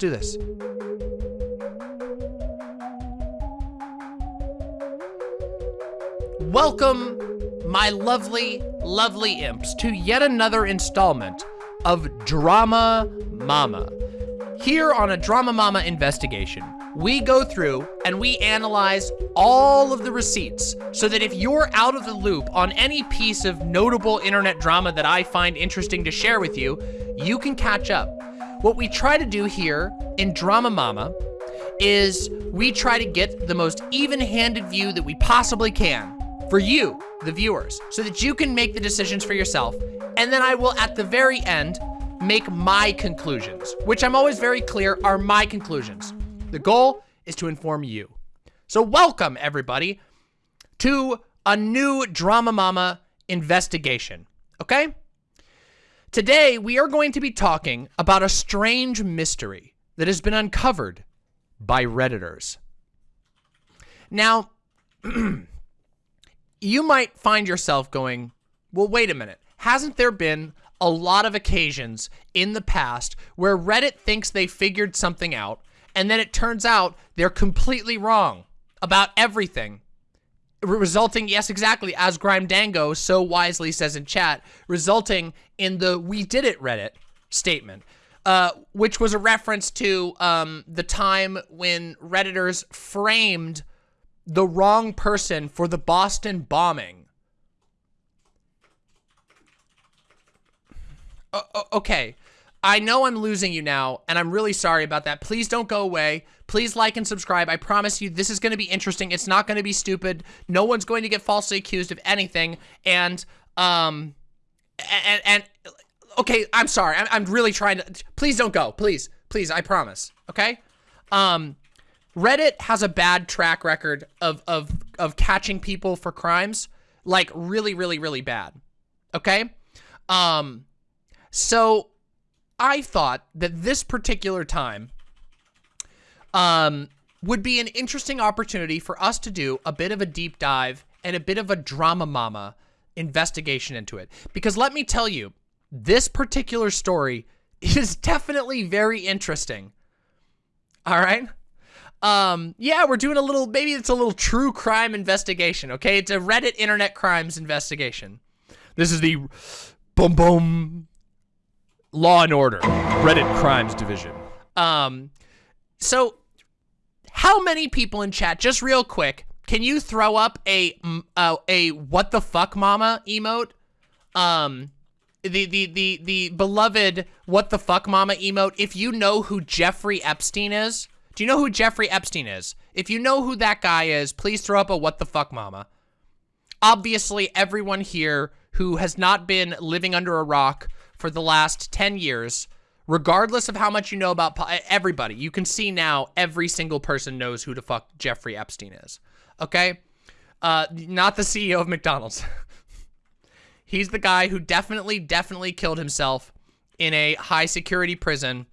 do this. Welcome, my lovely, lovely imps, to yet another installment of Drama Mama. Here on a Drama Mama investigation, we go through and we analyze all of the receipts so that if you're out of the loop on any piece of notable internet drama that I find interesting to share with you, you can catch up. What we try to do here in Drama Mama is we try to get the most even-handed view that we possibly can for you, the viewers, so that you can make the decisions for yourself. And then I will, at the very end, make my conclusions, which I'm always very clear are my conclusions. The goal is to inform you. So welcome, everybody, to a new Drama Mama investigation, okay? Today, we are going to be talking about a strange mystery that has been uncovered by Redditors. Now, you might find yourself going, well, wait a minute. Hasn't there been a lot of occasions in the past where Reddit thinks they figured something out and then it turns out they're completely wrong about everything? Resulting, yes, exactly, as Grime Dango so wisely says in chat, resulting in the we did it Reddit statement. Uh, which was a reference to um, the time when Redditors framed the wrong person for the Boston bombing. Uh, okay, I know I'm losing you now, and I'm really sorry about that. Please don't go away. Please like and subscribe. I promise you this is going to be interesting. It's not going to be stupid. No one's going to get falsely accused of anything. And, um, and, and okay, I'm sorry. I'm, I'm really trying to, please don't go. Please, please, I promise. Okay? Um, Reddit has a bad track record of, of, of catching people for crimes. Like, really, really, really bad. Okay? Um, so I thought that this particular time um, would be an interesting opportunity for us to do a bit of a deep dive and a bit of a drama mama investigation into it. Because let me tell you, this particular story is definitely very interesting. All right? Um, yeah, we're doing a little, maybe it's a little true crime investigation, okay? It's a Reddit internet crimes investigation. This is the boom boom Law and Order, Reddit Crimes Division. Um, so how many people in chat, just real quick, can you throw up a, uh, a what the fuck mama emote? Um, the, the, the, the beloved what the fuck mama emote, if you know who Jeffrey Epstein is, do you know who Jeffrey Epstein is? If you know who that guy is, please throw up a what the fuck mama. Obviously, everyone here who has not been living under a rock for the last 10 years, regardless of how much you know about everybody, you can see now every single person knows who the fuck Jeffrey Epstein is. Okay? Uh, not the CEO of McDonald's. He's the guy who definitely, definitely killed himself in a high security prison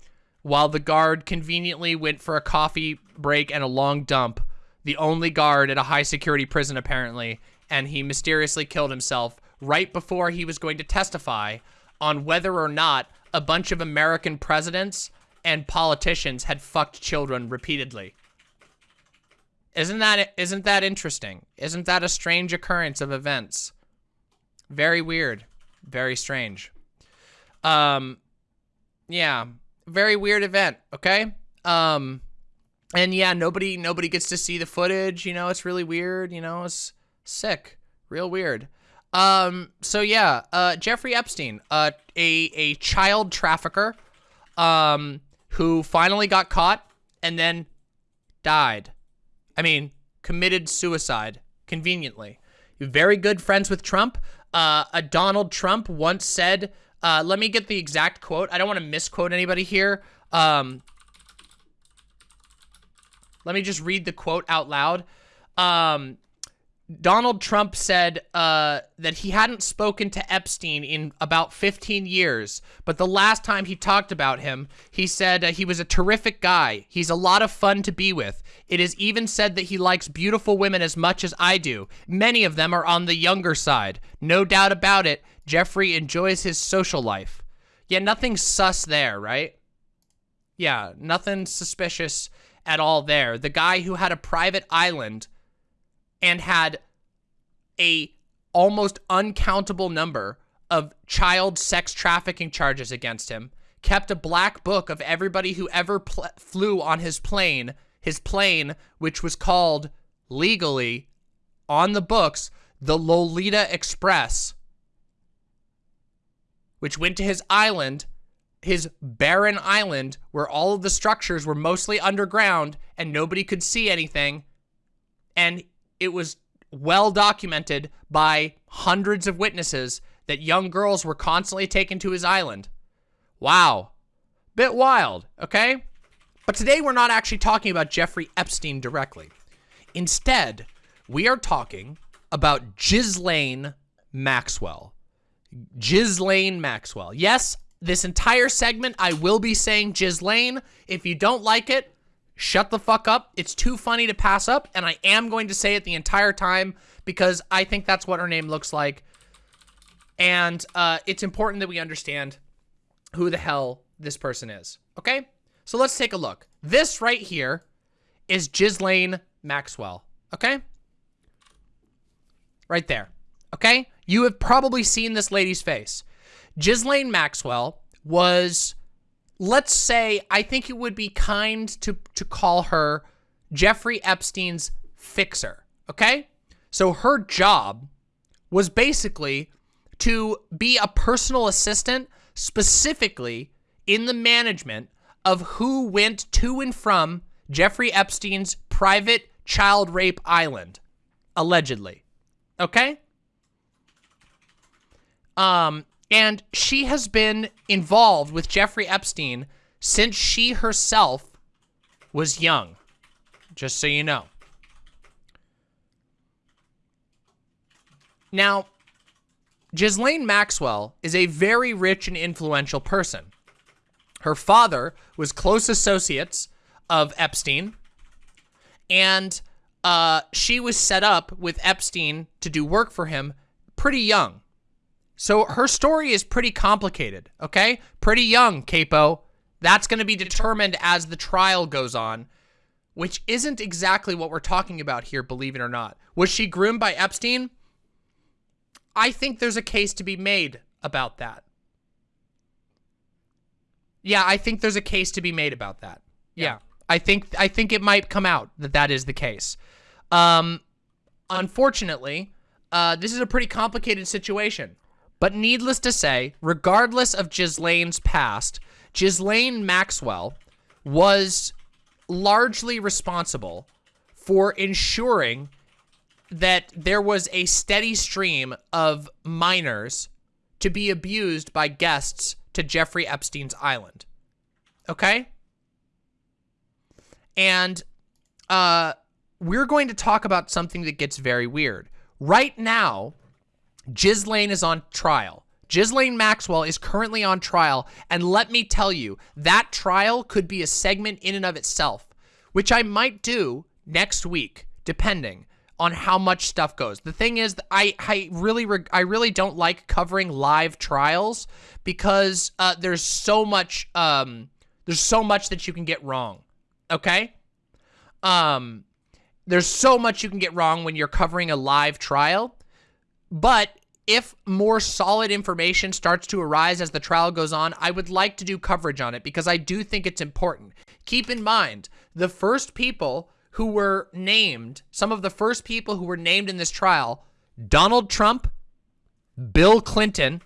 while the guard conveniently went for a coffee break and a long dump. The only guard at a high security prison, apparently, and he mysteriously killed himself right before he was going to testify on whether or not a bunch of American presidents and politicians had fucked children repeatedly. Isn't that isn't that interesting? Isn't that a strange occurrence of events? Very weird. Very strange. Um yeah, very weird event, okay? Um and yeah, nobody nobody gets to see the footage, you know, it's really weird, you know, it's sick. Real weird. Um, so yeah, uh, Jeffrey Epstein, uh, a, a child trafficker, um, who finally got caught and then died. I mean, committed suicide, conveniently. Very good friends with Trump. Uh, a Donald Trump once said, uh, let me get the exact quote. I don't want to misquote anybody here. Um, let me just read the quote out loud. Um, Donald Trump said uh, that he hadn't spoken to Epstein in about 15 years, but the last time he talked about him, he said uh, he was a terrific guy. He's a lot of fun to be with. It is even said that he likes beautiful women as much as I do. Many of them are on the younger side. No doubt about it, Jeffrey enjoys his social life. Yeah, nothing sus there, right? Yeah, nothing suspicious at all there. The guy who had a private island and had a almost uncountable number of child sex trafficking charges against him, kept a black book of everybody who ever flew on his plane, his plane, which was called legally on the books, the Lolita Express, which went to his island, his barren island, where all of the structures were mostly underground and nobody could see anything. And it was well documented by hundreds of witnesses that young girls were constantly taken to his island. Wow. Bit wild, okay? But today we're not actually talking about Jeffrey Epstein directly. Instead, we are talking about Ghislaine Maxwell. Ghislaine Maxwell. Yes, this entire segment I will be saying Ghislaine. If you don't like it, shut the fuck up. It's too funny to pass up, and I am going to say it the entire time because I think that's what her name looks like. And uh, it's important that we understand who the hell this person is, okay? So let's take a look. This right here is Ghislaine Maxwell, okay? Right there, okay? You have probably seen this lady's face. Ghislaine Maxwell was, let's say, I think it would be kind to, to call her Jeffrey Epstein's fixer, okay? So her job was basically to be a personal assistant specifically in the management of who went to and from Jeffrey Epstein's private child rape island, allegedly. Okay? Um, and she has been involved with Jeffrey Epstein since she herself was young, just so you know. Now, Ghislaine Maxwell is a very rich and influential person. Her father was close associates of Epstein, and uh, she was set up with Epstein to do work for him pretty young. So her story is pretty complicated, okay? Pretty young, Capo. That's going to be determined as the trial goes on, which isn't exactly what we're talking about here, believe it or not. Was she groomed by Epstein? I think there's a case to be made about that. Yeah, I think there's a case to be made about that. Yeah. yeah. I think I think it might come out that that is the case. Um, unfortunately, uh, this is a pretty complicated situation. But needless to say, regardless of Ghislaine's past, Ghislaine Maxwell was largely responsible for ensuring that there was a steady stream of minors to be abused by guests to Jeffrey Epstein's island. Okay? And uh, we're going to talk about something that gets very weird. Right now, Ghislaine is on trial. Ghislaine Maxwell is currently on trial, and let me tell you, that trial could be a segment in and of itself, which I might do next week, depending on how much stuff goes. The thing is, I I really I really don't like covering live trials because uh, there's so much um there's so much that you can get wrong. Okay, um, there's so much you can get wrong when you're covering a live trial, but if more solid information starts to arise as the trial goes on, I would like to do coverage on it because I do think it's important. Keep in mind, the first people who were named, some of the first people who were named in this trial, Donald Trump, Bill Clinton,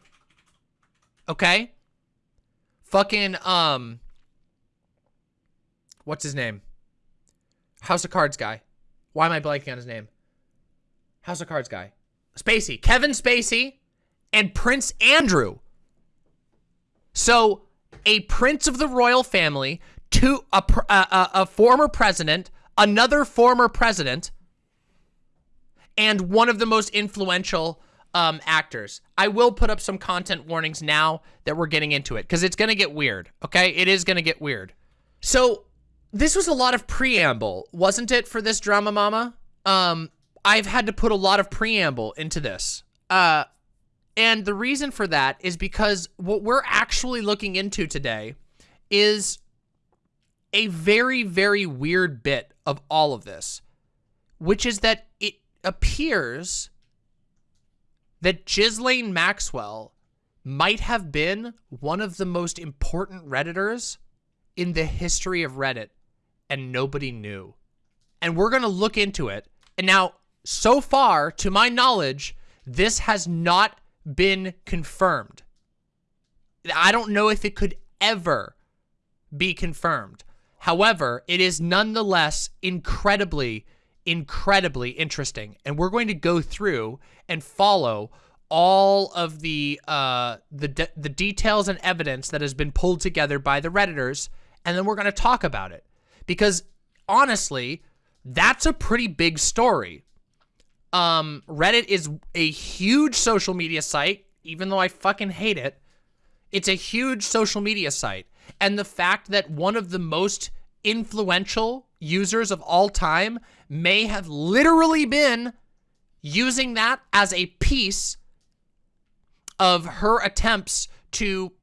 okay? Fucking, um, what's his name? House of Cards guy. Why am I blanking on his name? House of Cards guy. Spacey. Kevin Spacey and Prince Andrew. So, a prince of the royal family, to a, a, a former president, another former president, and one of the most influential um, actors. I will put up some content warnings now that we're getting into it because it's going to get weird, okay? It is going to get weird. So this was a lot of preamble, wasn't it, for this drama mama? Um, I've had to put a lot of preamble into this. Uh, and the reason for that is because what we're actually looking into today is a very, very weird bit of all of this, which is that it appears that Ghislaine Maxwell might have been one of the most important Redditors in the history of Reddit, and nobody knew. And we're going to look into it. And now, so far, to my knowledge, this has not been confirmed. I don't know if it could ever be confirmed. However, it is nonetheless incredibly, incredibly interesting. And we're going to go through and follow all of the uh, the de the details and evidence that has been pulled together by the redditors, and then we're going to talk about it because honestly, that's a pretty big story. Um, Reddit is a huge social media site, even though I fucking hate it. It's a huge social media site, and the fact that one of the most influential users of all time may have literally been using that as a piece of her attempts to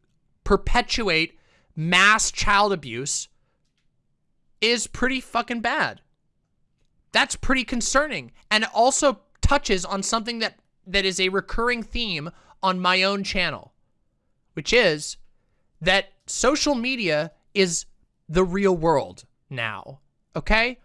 perpetuate mass child abuse is pretty fucking bad. That's pretty concerning. And also touches on something that, that is a recurring theme on my own channel, which is that social media is the real world now, okay?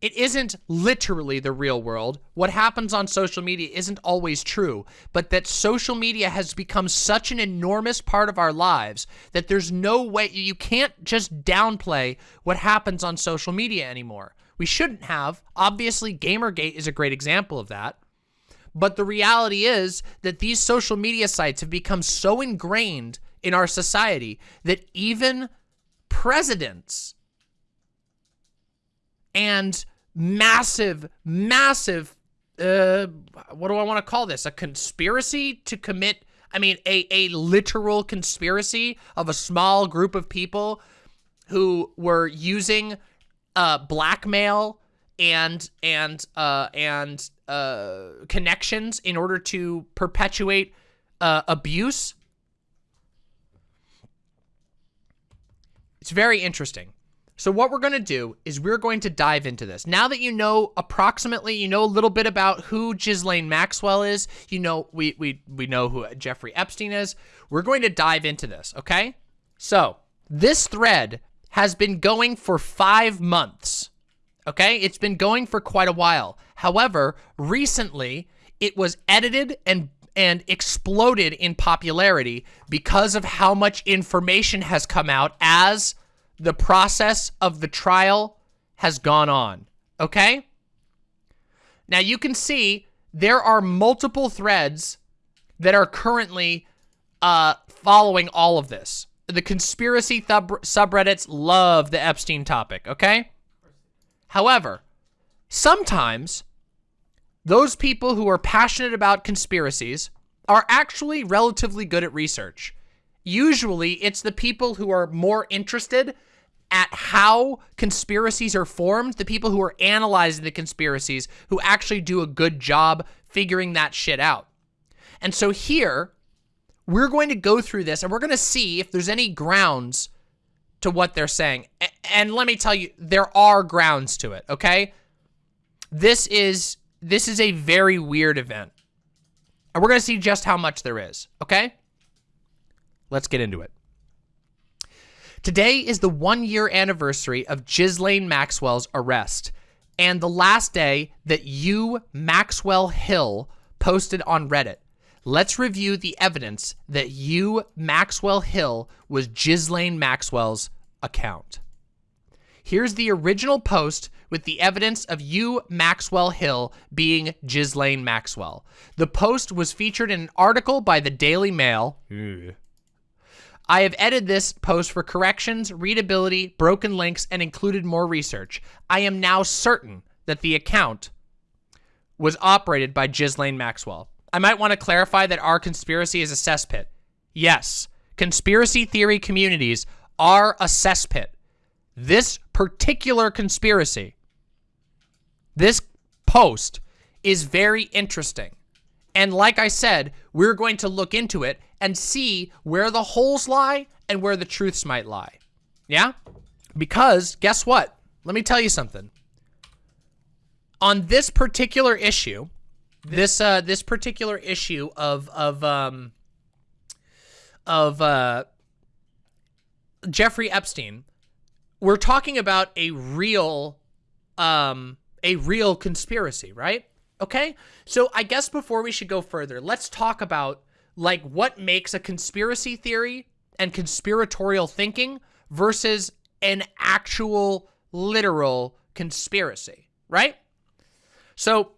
it isn't literally the real world. What happens on social media isn't always true, but that social media has become such an enormous part of our lives that there's no way, you can't just downplay what happens on social media anymore. We shouldn't have. Obviously, Gamergate is a great example of that. But the reality is that these social media sites have become so ingrained in our society that even presidents and massive, massive, uh, what do I want to call this? A conspiracy to commit, I mean, a, a literal conspiracy of a small group of people who were using uh, blackmail and and uh, and uh, connections in order to perpetuate uh, abuse. It's very interesting. So what we're going to do is we're going to dive into this. Now that you know approximately, you know a little bit about who Ghislaine Maxwell is, you know, we, we, we know who Jeffrey Epstein is, we're going to dive into this, okay? So this thread has been going for five months, okay? It's been going for quite a while. However, recently it was edited and and exploded in popularity because of how much information has come out as the process of the trial has gone on, okay? Now you can see there are multiple threads that are currently uh, following all of this. The conspiracy subreddits love the Epstein topic, okay? However, sometimes those people who are passionate about conspiracies are actually relatively good at research. Usually, it's the people who are more interested at how conspiracies are formed, the people who are analyzing the conspiracies who actually do a good job figuring that shit out. And so here, we're going to go through this and we're going to see if there's any grounds to what they're saying. And let me tell you, there are grounds to it, okay? This is this is a very weird event. And we're going to see just how much there is, okay? Let's get into it. Today is the one year anniversary of Ghislaine Maxwell's arrest and the last day that you, Maxwell Hill, posted on Reddit. Let's review the evidence that you, Maxwell Hill, was Ghislaine Maxwell's account. Here's the original post with the evidence of you, Maxwell Hill, being Ghislaine Maxwell. The post was featured in an article by the Daily Mail. I have edited this post for corrections, readability, broken links, and included more research. I am now certain that the account was operated by Ghislaine Maxwell. I might want to clarify that our conspiracy is a cesspit. Yes, conspiracy theory communities are a cesspit. This particular conspiracy, this post, is very interesting. And like I said, we're going to look into it and see where the holes lie and where the truths might lie. Yeah? Because guess what? Let me tell you something. On this particular issue, this uh this particular issue of of um of uh Jeffrey Epstein, we're talking about a real um a real conspiracy, right? Okay? So I guess before we should go further, let's talk about like what makes a conspiracy theory and conspiratorial thinking versus an actual literal conspiracy, right? So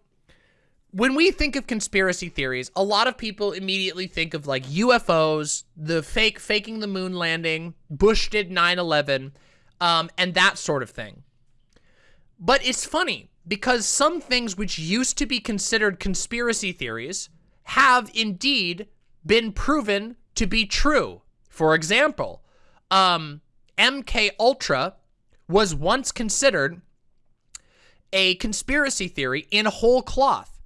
when we think of conspiracy theories, a lot of people immediately think of like UFOs, the fake faking the moon landing, Bush did 9/11, um, and that sort of thing. But it's funny because some things which used to be considered conspiracy theories have indeed been proven to be true. For example, um, MK Ultra was once considered a conspiracy theory in whole cloth.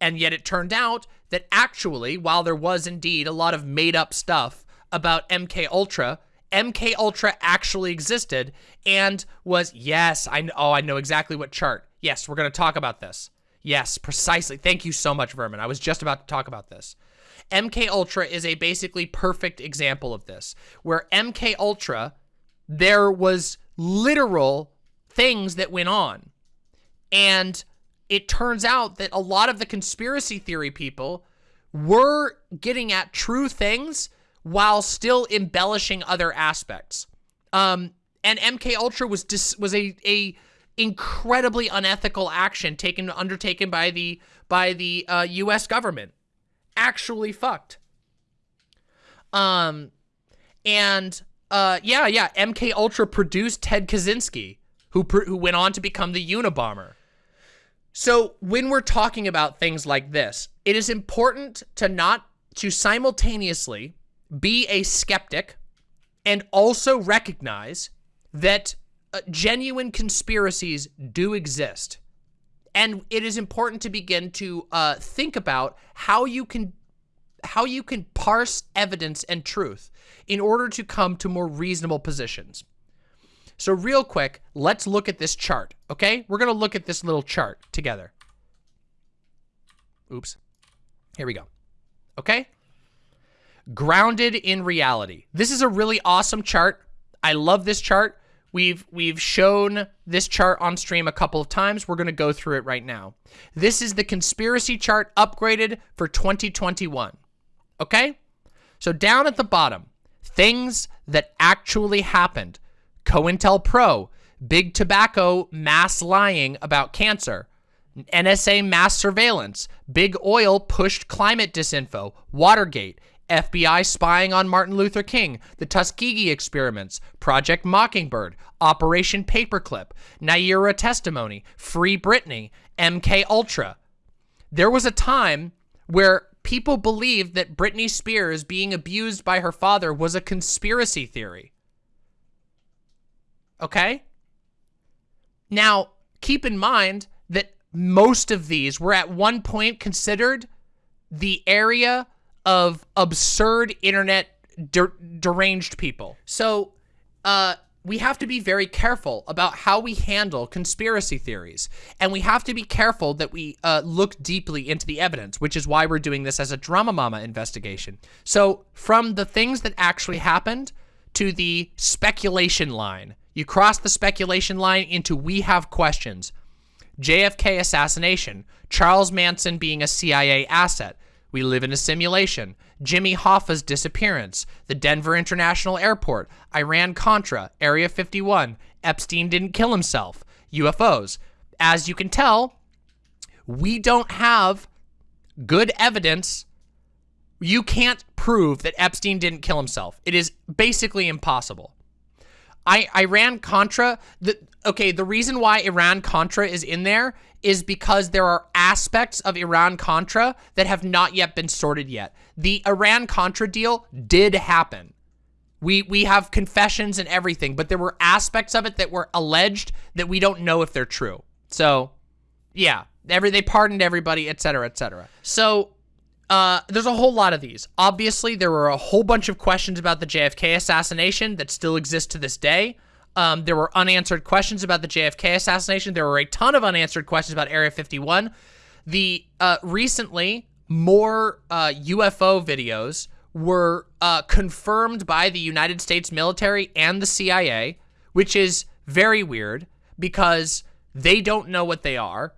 And yet it turned out that actually, while there was indeed a lot of made up stuff about MK Ultra, MK Ultra actually existed and was, yes, I know, oh, I know exactly what chart. Yes, we're going to talk about this. Yes, precisely. Thank you so much, Vermin. I was just about to talk about this. MK Ultra is a basically perfect example of this, where MK Ultra, there was literal things that went on. And it turns out that a lot of the conspiracy theory people were getting at true things while still embellishing other aspects. Um, and MK Ultra was dis was a a incredibly unethical action taken undertaken by the by the uh, U.S. government. Actually fucked. Um, and uh, yeah, yeah, MK Ultra produced Ted Kaczynski, who who went on to become the Unabomber. So when we're talking about things like this, it is important to not to simultaneously be a skeptic and also recognize that uh, genuine conspiracies do exist. And it is important to begin to uh, think about how you can how you can parse evidence and truth in order to come to more reasonable positions. So real quick, let's look at this chart, okay? We're going to look at this little chart together. Oops. Here we go. Okay? Grounded in reality. This is a really awesome chart. I love this chart. We've we've shown this chart on stream a couple of times. We're going to go through it right now. This is the conspiracy chart upgraded for 2021. Okay? So down at the bottom, things that actually happened. COINTELPRO, Big Tobacco mass lying about cancer. NSA mass surveillance. Big Oil pushed climate disinfo. Watergate. FBI spying on Martin Luther King, the Tuskegee experiments, Project Mockingbird, Operation Paperclip, Nayirah testimony, Free Britney, MK Ultra. There was a time where people believed that Britney Spears being abused by her father was a conspiracy theory. Okay? Now, keep in mind that most of these were at one point considered the area of absurd internet der deranged people. So, uh, we have to be very careful about how we handle conspiracy theories. And we have to be careful that we uh, look deeply into the evidence, which is why we're doing this as a Drama Mama investigation. So from the things that actually happened to the speculation line, you cross the speculation line into we have questions. JFK assassination, Charles Manson being a CIA asset, we live in a simulation. Jimmy Hoffa's disappearance, the Denver International Airport, Iran-Contra, Area 51, Epstein didn't kill himself, UFOs. As you can tell, we don't have good evidence. You can't prove that Epstein didn't kill himself. It is basically impossible. I Iran-Contra, the, okay, the reason why Iran-Contra is in there is because there are aspects of Iran-Contra that have not yet been sorted yet. The Iran-Contra deal did happen. We we have confessions and everything, but there were aspects of it that were alleged that we don't know if they're true. So, yeah, every they pardoned everybody, etc., etc. So, uh, there's a whole lot of these. Obviously, there were a whole bunch of questions about the JFK assassination that still exist to this day. Um, there were unanswered questions about the JFK assassination. There were a ton of unanswered questions about Area 51. The uh, recently more uh, UFO videos were uh, confirmed by the United States military and the CIA, which is very weird because they don't know what they are.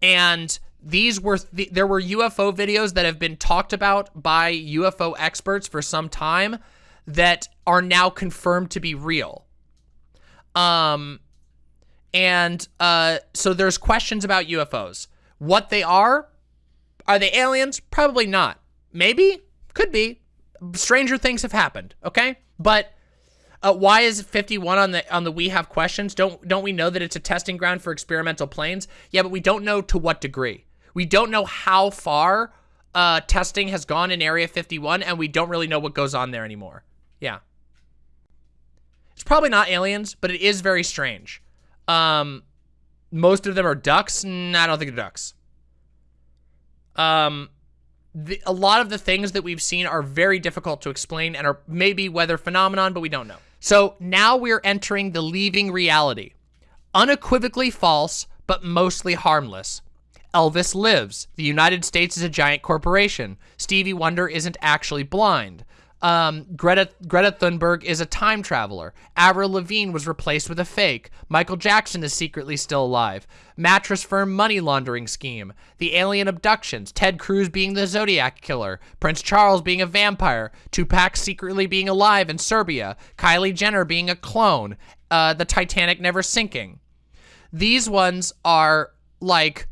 And these were, th there were UFO videos that have been talked about by UFO experts for some time that are now confirmed to be real. Um, and uh, so there's questions about UFOs. What they are, are they aliens? Probably not. Maybe, could be. Stranger things have happened, okay? But uh, why is 51 on the on the we have questions? Don't don't we know that it's a testing ground for experimental planes? Yeah, but we don't know to what degree. We don't know how far uh, testing has gone in Area 51, and we don't really know what goes on there anymore. Yeah. It's probably not aliens, but it is very strange. Um, most of them are ducks. Nah, I don't think they're ducks. Um, the, a lot of the things that we've seen are very difficult to explain and are maybe weather phenomenon, but we don't know. So now we're entering the leaving reality. Unequivocally false, but mostly harmless. Elvis lives. The United States is a giant corporation. Stevie Wonder isn't actually blind. Um, Greta, Greta Thunberg is a time traveler. Avril Lavigne was replaced with a fake. Michael Jackson is secretly still alive. Mattress firm money laundering scheme. The alien abductions. Ted Cruz being the Zodiac killer. Prince Charles being a vampire. Tupac secretly being alive in Serbia. Kylie Jenner being a clone. Uh, the Titanic never sinking. These ones are like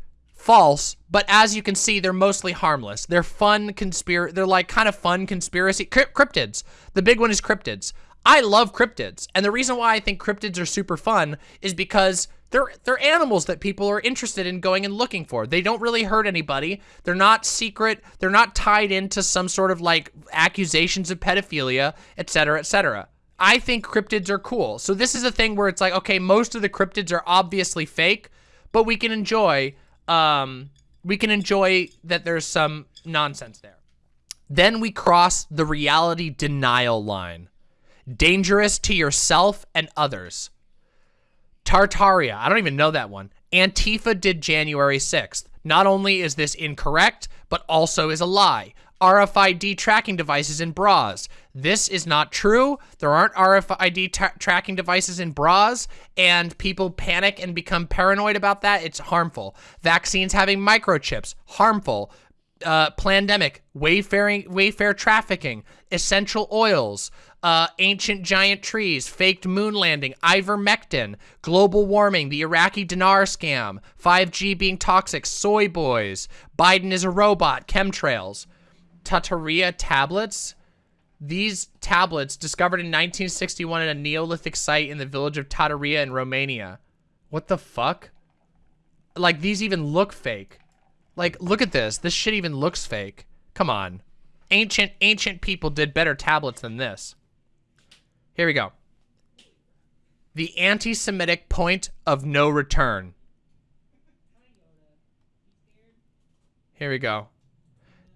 false, but as you can see, they're mostly harmless. They're fun conspiracy. They're like kind of fun conspiracy cryptids. The big one is cryptids. I love cryptids, and the reason why I think cryptids are super fun is because they're they're animals that people are interested in going and looking for. They don't really hurt anybody. They're not secret. They're not tied into some sort of like accusations of pedophilia, etc., etc. I think cryptids are cool. So this is a thing where it's like, okay, most of the cryptids are obviously fake, but we can enjoy um, we can enjoy that there's some nonsense there. Then we cross the reality denial line. Dangerous to yourself and others. Tartaria, I don't even know that one. Antifa did January 6th. Not only is this incorrect, but also is a lie. RFID tracking devices in bras. This is not true. There aren't RFID tra tracking devices in bras, and people panic and become paranoid about that. It's harmful. Vaccines having microchips, harmful. Uh, pandemic, wayfaring, Wayfair trafficking, essential oils, uh, ancient giant trees, faked moon landing, ivermectin, global warming, the Iraqi dinar scam, 5G being toxic, soy boys, Biden is a robot, chemtrails. Tataria tablets. These tablets, discovered in 1961 at a Neolithic site in the village of Tataria in Romania. What the fuck? Like, these even look fake. Like, look at this. This shit even looks fake. Come on. Ancient, ancient people did better tablets than this. Here we go. The anti-Semitic point of no return. Here we go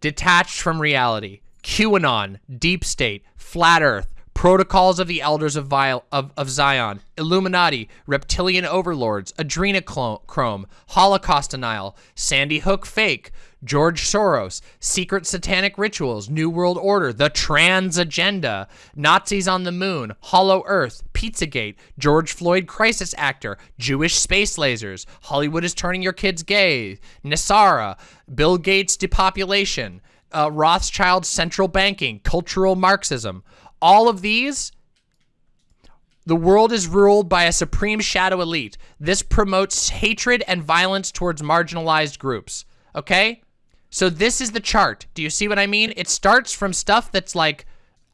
detached from reality, QAnon, deep state, flat earth, protocols of the elders of, of, of Zion, Illuminati, reptilian overlords, adrenochrome, Holocaust denial, Sandy Hook fake, George Soros, secret satanic rituals, New World Order, the trans agenda, Nazis on the moon, Hollow Earth, Pizzagate, George Floyd crisis actor, Jewish space lasers, Hollywood is turning your kids gay, NESARA, Bill Gates depopulation, uh, Rothschild central banking, cultural Marxism. All of these the world is ruled by a supreme shadow elite. This promotes hatred and violence towards marginalized groups. Okay? So this is the chart. Do you see what I mean? It starts from stuff that's like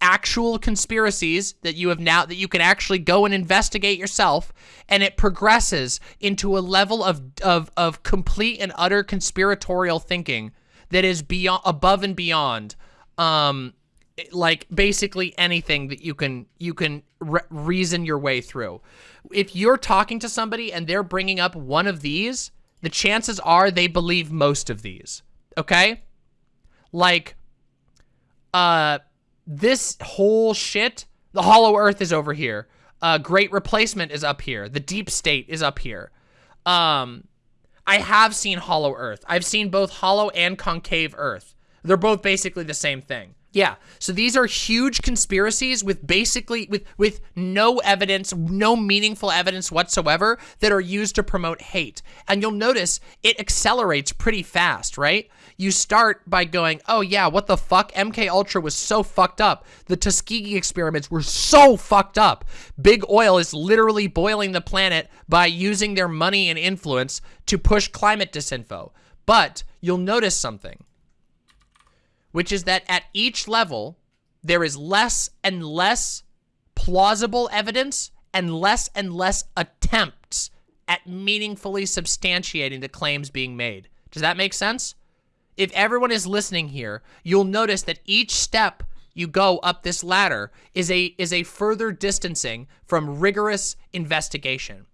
actual conspiracies that you have now that you can actually go and investigate yourself and it progresses into a level of of of complete and utter conspiratorial thinking that is beyond above and beyond um like basically anything that you can you can re reason your way through if you're talking to somebody and they're bringing up one of these the chances are they believe most of these okay? Like, uh, this whole shit, the hollow earth is over here. Uh, Great Replacement is up here. The Deep State is up here. Um, I have seen Hollow Earth. I've seen both Hollow and Concave Earth. They're both basically the same thing. Yeah, so these are huge conspiracies with basically, with, with no evidence, no meaningful evidence whatsoever that are used to promote hate. And you'll notice it accelerates pretty fast, right? You start by going, oh yeah, what the fuck? MK Ultra was so fucked up. The Tuskegee experiments were so fucked up. Big oil is literally boiling the planet by using their money and influence to push climate disinfo. But you'll notice something which is that at each level, there is less and less plausible evidence and less and less attempts at meaningfully substantiating the claims being made. Does that make sense? If everyone is listening here, you'll notice that each step you go up this ladder is a is a further distancing from rigorous investigation.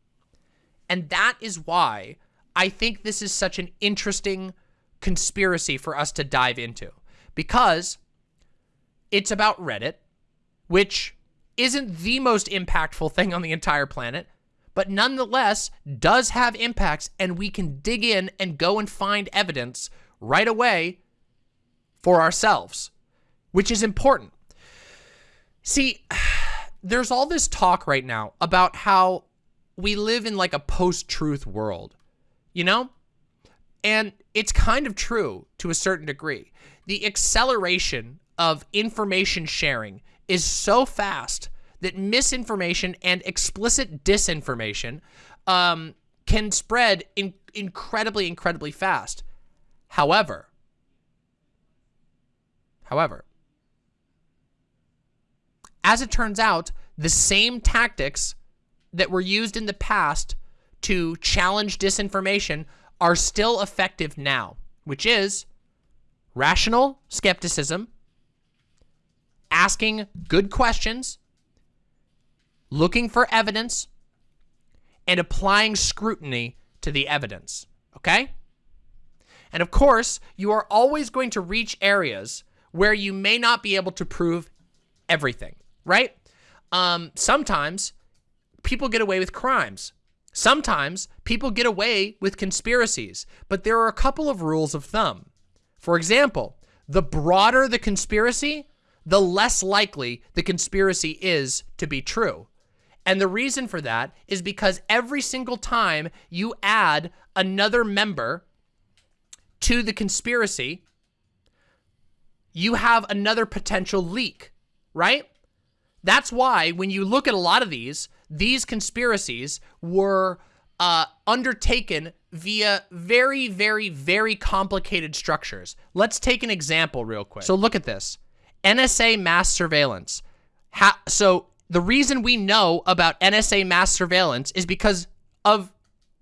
And that is why I think this is such an interesting conspiracy for us to dive into because it's about Reddit, which isn't the most impactful thing on the entire planet, but nonetheless does have impacts and we can dig in and go and find evidence right away for ourselves, which is important. See, there's all this talk right now about how we live in like a post-truth world, you know? And it's kind of true to a certain degree the acceleration of information sharing is so fast that misinformation and explicit disinformation um, can spread in incredibly, incredibly fast. However, however, as it turns out, the same tactics that were used in the past to challenge disinformation are still effective now, which is rational skepticism, asking good questions, looking for evidence, and applying scrutiny to the evidence, okay? And of course, you are always going to reach areas where you may not be able to prove everything, right? Um, sometimes people get away with crimes. Sometimes people get away with conspiracies, but there are a couple of rules of thumb. For example, the broader the conspiracy, the less likely the conspiracy is to be true. And the reason for that is because every single time you add another member to the conspiracy, you have another potential leak, right? That's why when you look at a lot of these, these conspiracies were uh, undertaken via very, very, very complicated structures. Let's take an example real quick. So look at this. NSA mass surveillance. So the reason we know about NSA mass surveillance is because of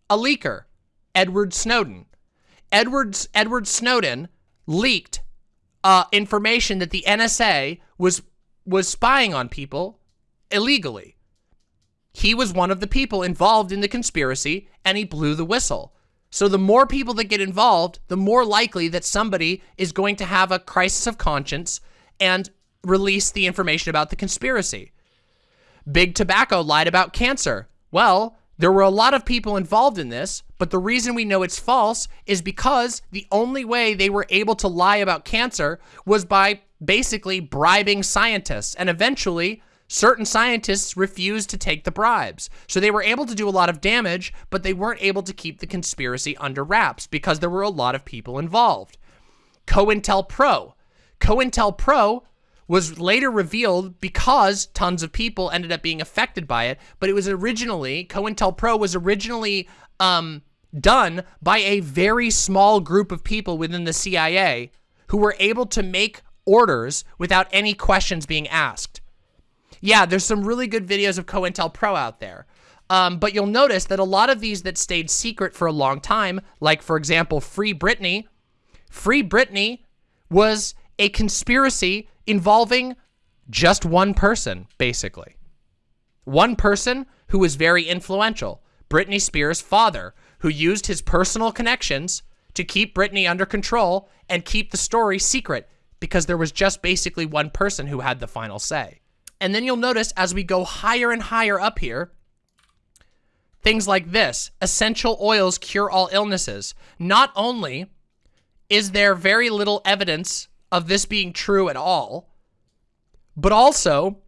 a leaker, Edward Snowden. Edwards, Edward Snowden leaked uh, information that the NSA was was spying on people illegally. He was one of the people involved in the conspiracy, and he blew the whistle. So the more people that get involved, the more likely that somebody is going to have a crisis of conscience and release the information about the conspiracy. Big Tobacco lied about cancer. Well, there were a lot of people involved in this, but the reason we know it's false is because the only way they were able to lie about cancer was by basically bribing scientists. And eventually, certain scientists refused to take the bribes. So they were able to do a lot of damage, but they weren't able to keep the conspiracy under wraps because there were a lot of people involved. COINTELPRO. COINTELPRO was later revealed because tons of people ended up being affected by it, but it was originally, COINTELPRO was originally um, done by a very small group of people within the CIA who were able to make orders without any questions being asked. Yeah, there's some really good videos of COINTELPRO out there. Um, but you'll notice that a lot of these that stayed secret for a long time, like, for example, Free Britney, Free Britney was a conspiracy involving just one person, basically. One person who was very influential, Britney Spears' father, who used his personal connections to keep Britney under control and keep the story secret because there was just basically one person who had the final say. And then you'll notice as we go higher and higher up here, things like this, essential oils cure all illnesses. Not only is there very little evidence of this being true at all, but also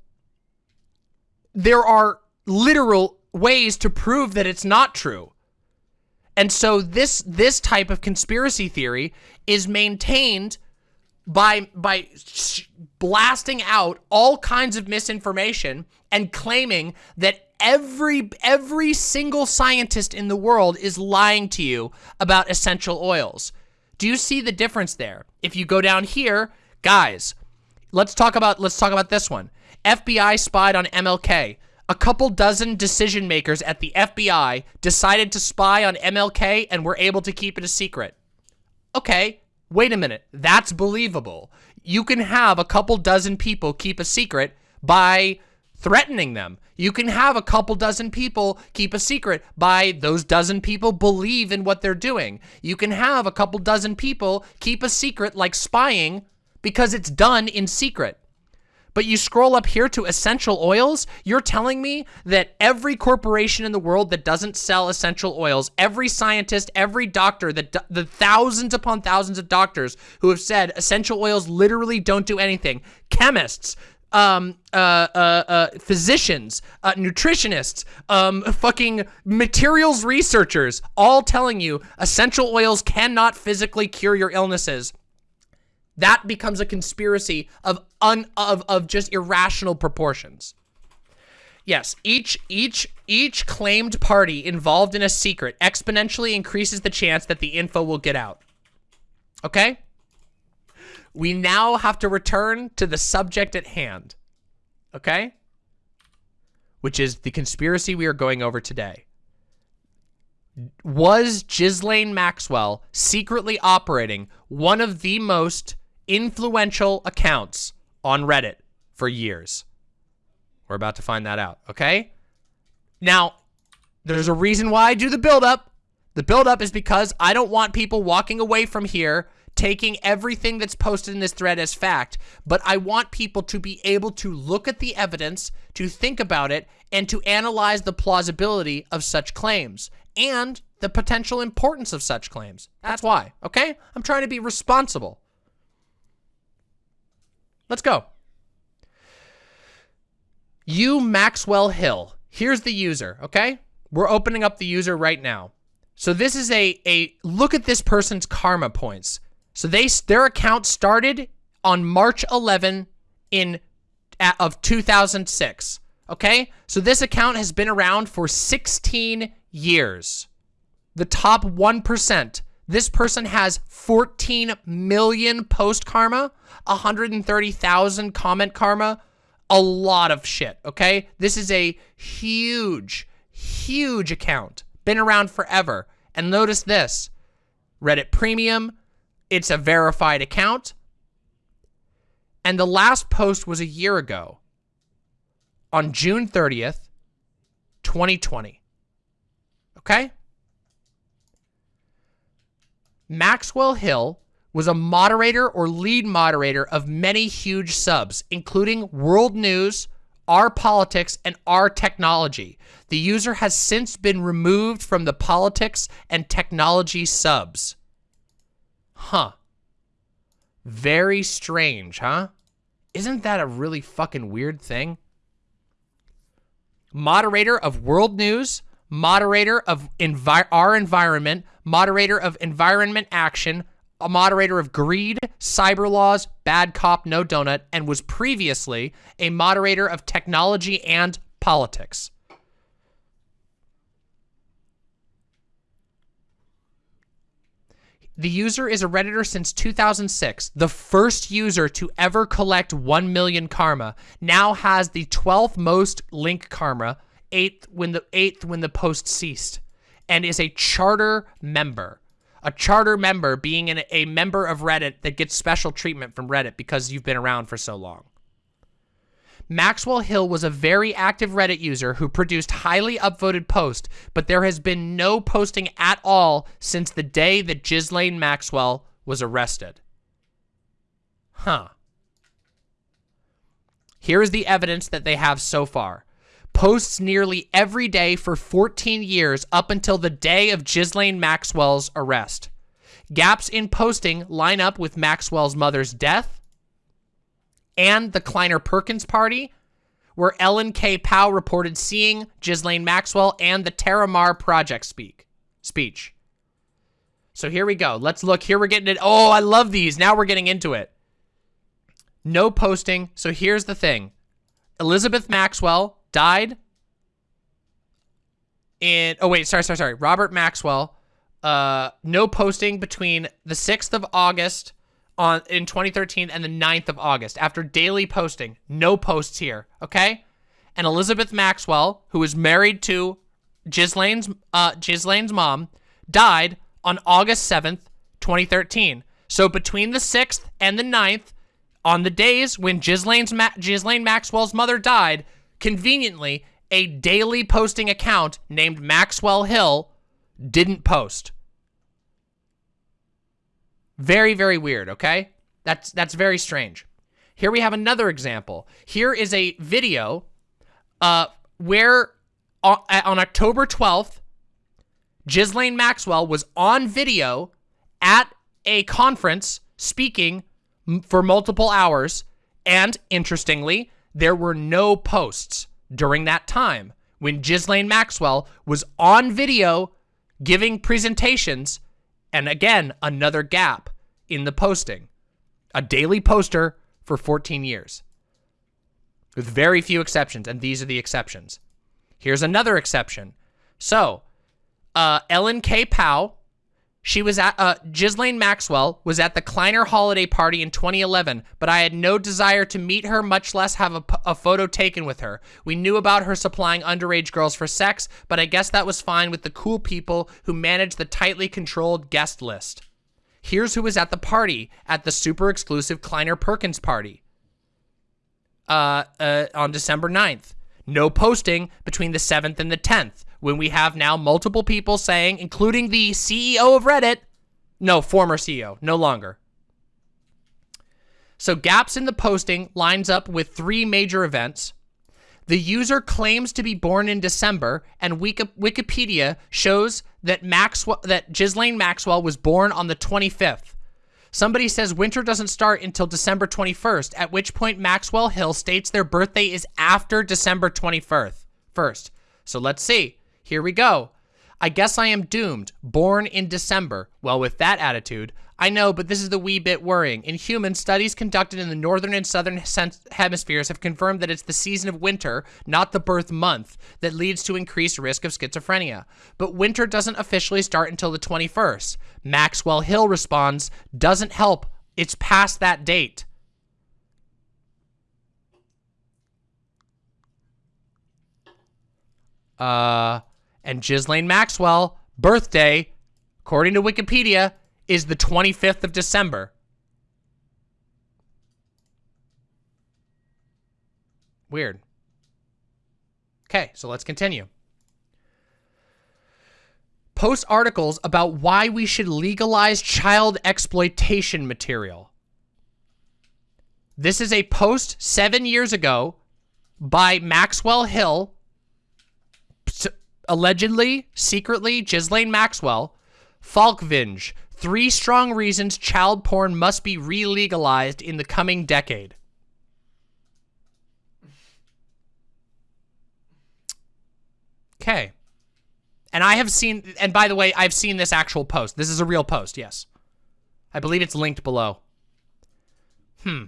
there are literal ways to prove that it's not true. And so this this type of conspiracy theory is maintained by by blasting out all kinds of misinformation and claiming that every every single scientist in the world is lying to you about essential oils. Do you see the difference there? If you go down here, guys, let's talk about let's talk about this one. FBI spied on MLK. A couple dozen decision makers at the FBI decided to spy on MLK and were able to keep it a secret. Okay, wait a minute. That's believable. You can have a couple dozen people keep a secret by threatening them. You can have a couple dozen people keep a secret by those dozen people believe in what they're doing. You can have a couple dozen people keep a secret like spying because it's done in secret. But you scroll up here to essential oils, you're telling me that every corporation in the world that doesn't sell essential oils, every scientist, every doctor, the, the thousands upon thousands of doctors who have said essential oils literally don't do anything, chemists, um, uh, uh, uh, physicians, uh, nutritionists, um, fucking materials researchers, all telling you essential oils cannot physically cure your illnesses that becomes a conspiracy of un of of just irrational proportions. Yes, each each each claimed party involved in a secret exponentially increases the chance that the info will get out. Okay? We now have to return to the subject at hand. Okay? Which is the conspiracy we are going over today. Was Ghislaine Maxwell secretly operating one of the most influential accounts on Reddit for years. We're about to find that out, okay? Now, there's a reason why I do the build-up. The build-up is because I don't want people walking away from here taking everything that's posted in this thread as fact, but I want people to be able to look at the evidence, to think about it, and to analyze the plausibility of such claims and the potential importance of such claims. That's why, okay? I'm trying to be responsible. Let's go. You Maxwell Hill. Here's the user, okay? We're opening up the user right now. So this is a, a look at this person's karma points. So they their account started on March 11 in of 2006. Okay? So this account has been around for 16 years. The top 1%. This person has 14 million post karma 130,000 comment karma, a lot of shit, okay? This is a huge, huge account. Been around forever. And notice this, Reddit Premium, it's a verified account. And the last post was a year ago on June 30th, 2020. Okay? Maxwell Hill was a moderator or lead moderator of many huge subs, including World News, Our Politics, and Our Technology. The user has since been removed from the politics and technology subs. Huh. Very strange, huh? Isn't that a really fucking weird thing? Moderator of World News, moderator of Envi Our Environment, moderator of Environment Action, a moderator of Greed, Cyber Laws, Bad Cop, No Donut, and was previously a moderator of Technology and Politics. The user is a Redditor since 2006. The first user to ever collect 1 million karma now has the 12th most link karma, 8th when the 8th when the post ceased, and is a charter member a charter member being an, a member of Reddit that gets special treatment from Reddit because you've been around for so long. Maxwell Hill was a very active Reddit user who produced highly upvoted posts, but there has been no posting at all since the day that Ghislaine Maxwell was arrested. Huh. Here is the evidence that they have so far. Posts nearly every day for 14 years up until the day of Ghislaine Maxwell's arrest. Gaps in posting line up with Maxwell's mother's death and the Kleiner Perkins party, where Ellen K. Pao reported seeing Ghislaine Maxwell and the Terramar Project speak speech. So here we go. Let's look. Here we're getting it. Oh, I love these. Now we're getting into it. No posting. So here's the thing. Elizabeth Maxwell died in, oh wait, sorry, sorry, sorry. Robert Maxwell, uh, no posting between the 6th of August on in 2013 and the 9th of August. After daily posting, no posts here, okay? And Elizabeth Maxwell, who was married to Ghislaine's, uh, mom, died on August 7th, 2013. So between the 6th and the 9th, on the days when Ghislaine's Ma Maxwell's mother died, conveniently, a daily posting account named Maxwell Hill didn't post. Very, very weird, okay? That's, that's very strange. Here we have another example. Here is a video uh, where on, on October 12th, Ghislaine Maxwell was on video at a conference speaking for multiple hours. And interestingly, there were no posts during that time when Ghislaine Maxwell was on video giving presentations. And again, another gap in the posting. A daily poster for 14 years. With very few exceptions, and these are the exceptions. Here's another exception. So, uh, Ellen K. Pao she was at, uh, Ghislaine Maxwell was at the Kleiner holiday party in 2011, but I had no desire to meet her, much less have a, a, photo taken with her. We knew about her supplying underage girls for sex, but I guess that was fine with the cool people who manage the tightly controlled guest list. Here's who was at the party, at the super exclusive Kleiner Perkins party. Uh, uh, on December 9th. No posting between the 7th and the 10th when we have now multiple people saying, including the CEO of Reddit, no, former CEO, no longer. So gaps in the posting lines up with three major events. The user claims to be born in December, and Wikipedia shows that Maxwell, that Ghislaine Maxwell was born on the 25th. Somebody says winter doesn't start until December 21st, at which point Maxwell Hill states their birthday is after December 21st. First. So let's see. Here we go. I guess I am doomed. Born in December. Well, with that attitude, I know, but this is the wee bit worrying. In humans, studies conducted in the northern and southern hemispheres have confirmed that it's the season of winter, not the birth month, that leads to increased risk of schizophrenia. But winter doesn't officially start until the 21st. Maxwell Hill responds, doesn't help. It's past that date. Uh, and Ghislaine Maxwell birthday, according to Wikipedia, is the 25th of December. Weird. Okay, so let's continue. Post articles about why we should legalize child exploitation material. This is a post seven years ago by Maxwell Hill, allegedly, secretly, Ghislaine Maxwell, Falkvinge, three strong reasons child porn must be re-legalized in the coming decade. Okay. And I have seen, and by the way, I've seen this actual post. This is a real post, yes. I believe it's linked below. Hmm.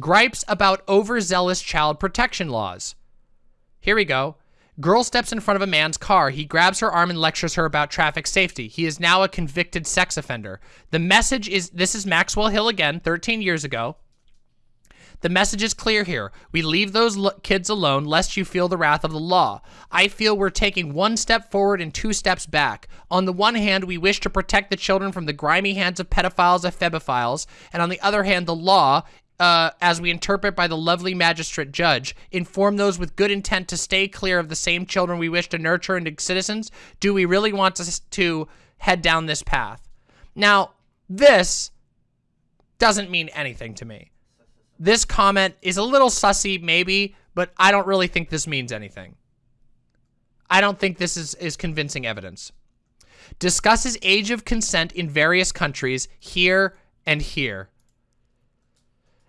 Gripes about overzealous child protection laws. Here we go. Girl steps in front of a man's car. He grabs her arm and lectures her about traffic safety. He is now a convicted sex offender. The message is, this is Maxwell Hill again, 13 years ago. The message is clear here. We leave those kids alone lest you feel the wrath of the law. I feel we're taking one step forward and two steps back. On the one hand, we wish to protect the children from the grimy hands of pedophiles and ephebophiles, and on the other hand, the law uh, as we interpret by the lovely magistrate judge, inform those with good intent to stay clear of the same children we wish to nurture into citizens? Do we really want to, to head down this path? Now, this doesn't mean anything to me. this comment is a little sussy, maybe, but I don't really think this means anything. I don't think this is, is convincing evidence. Discusses age of consent in various countries, here and here.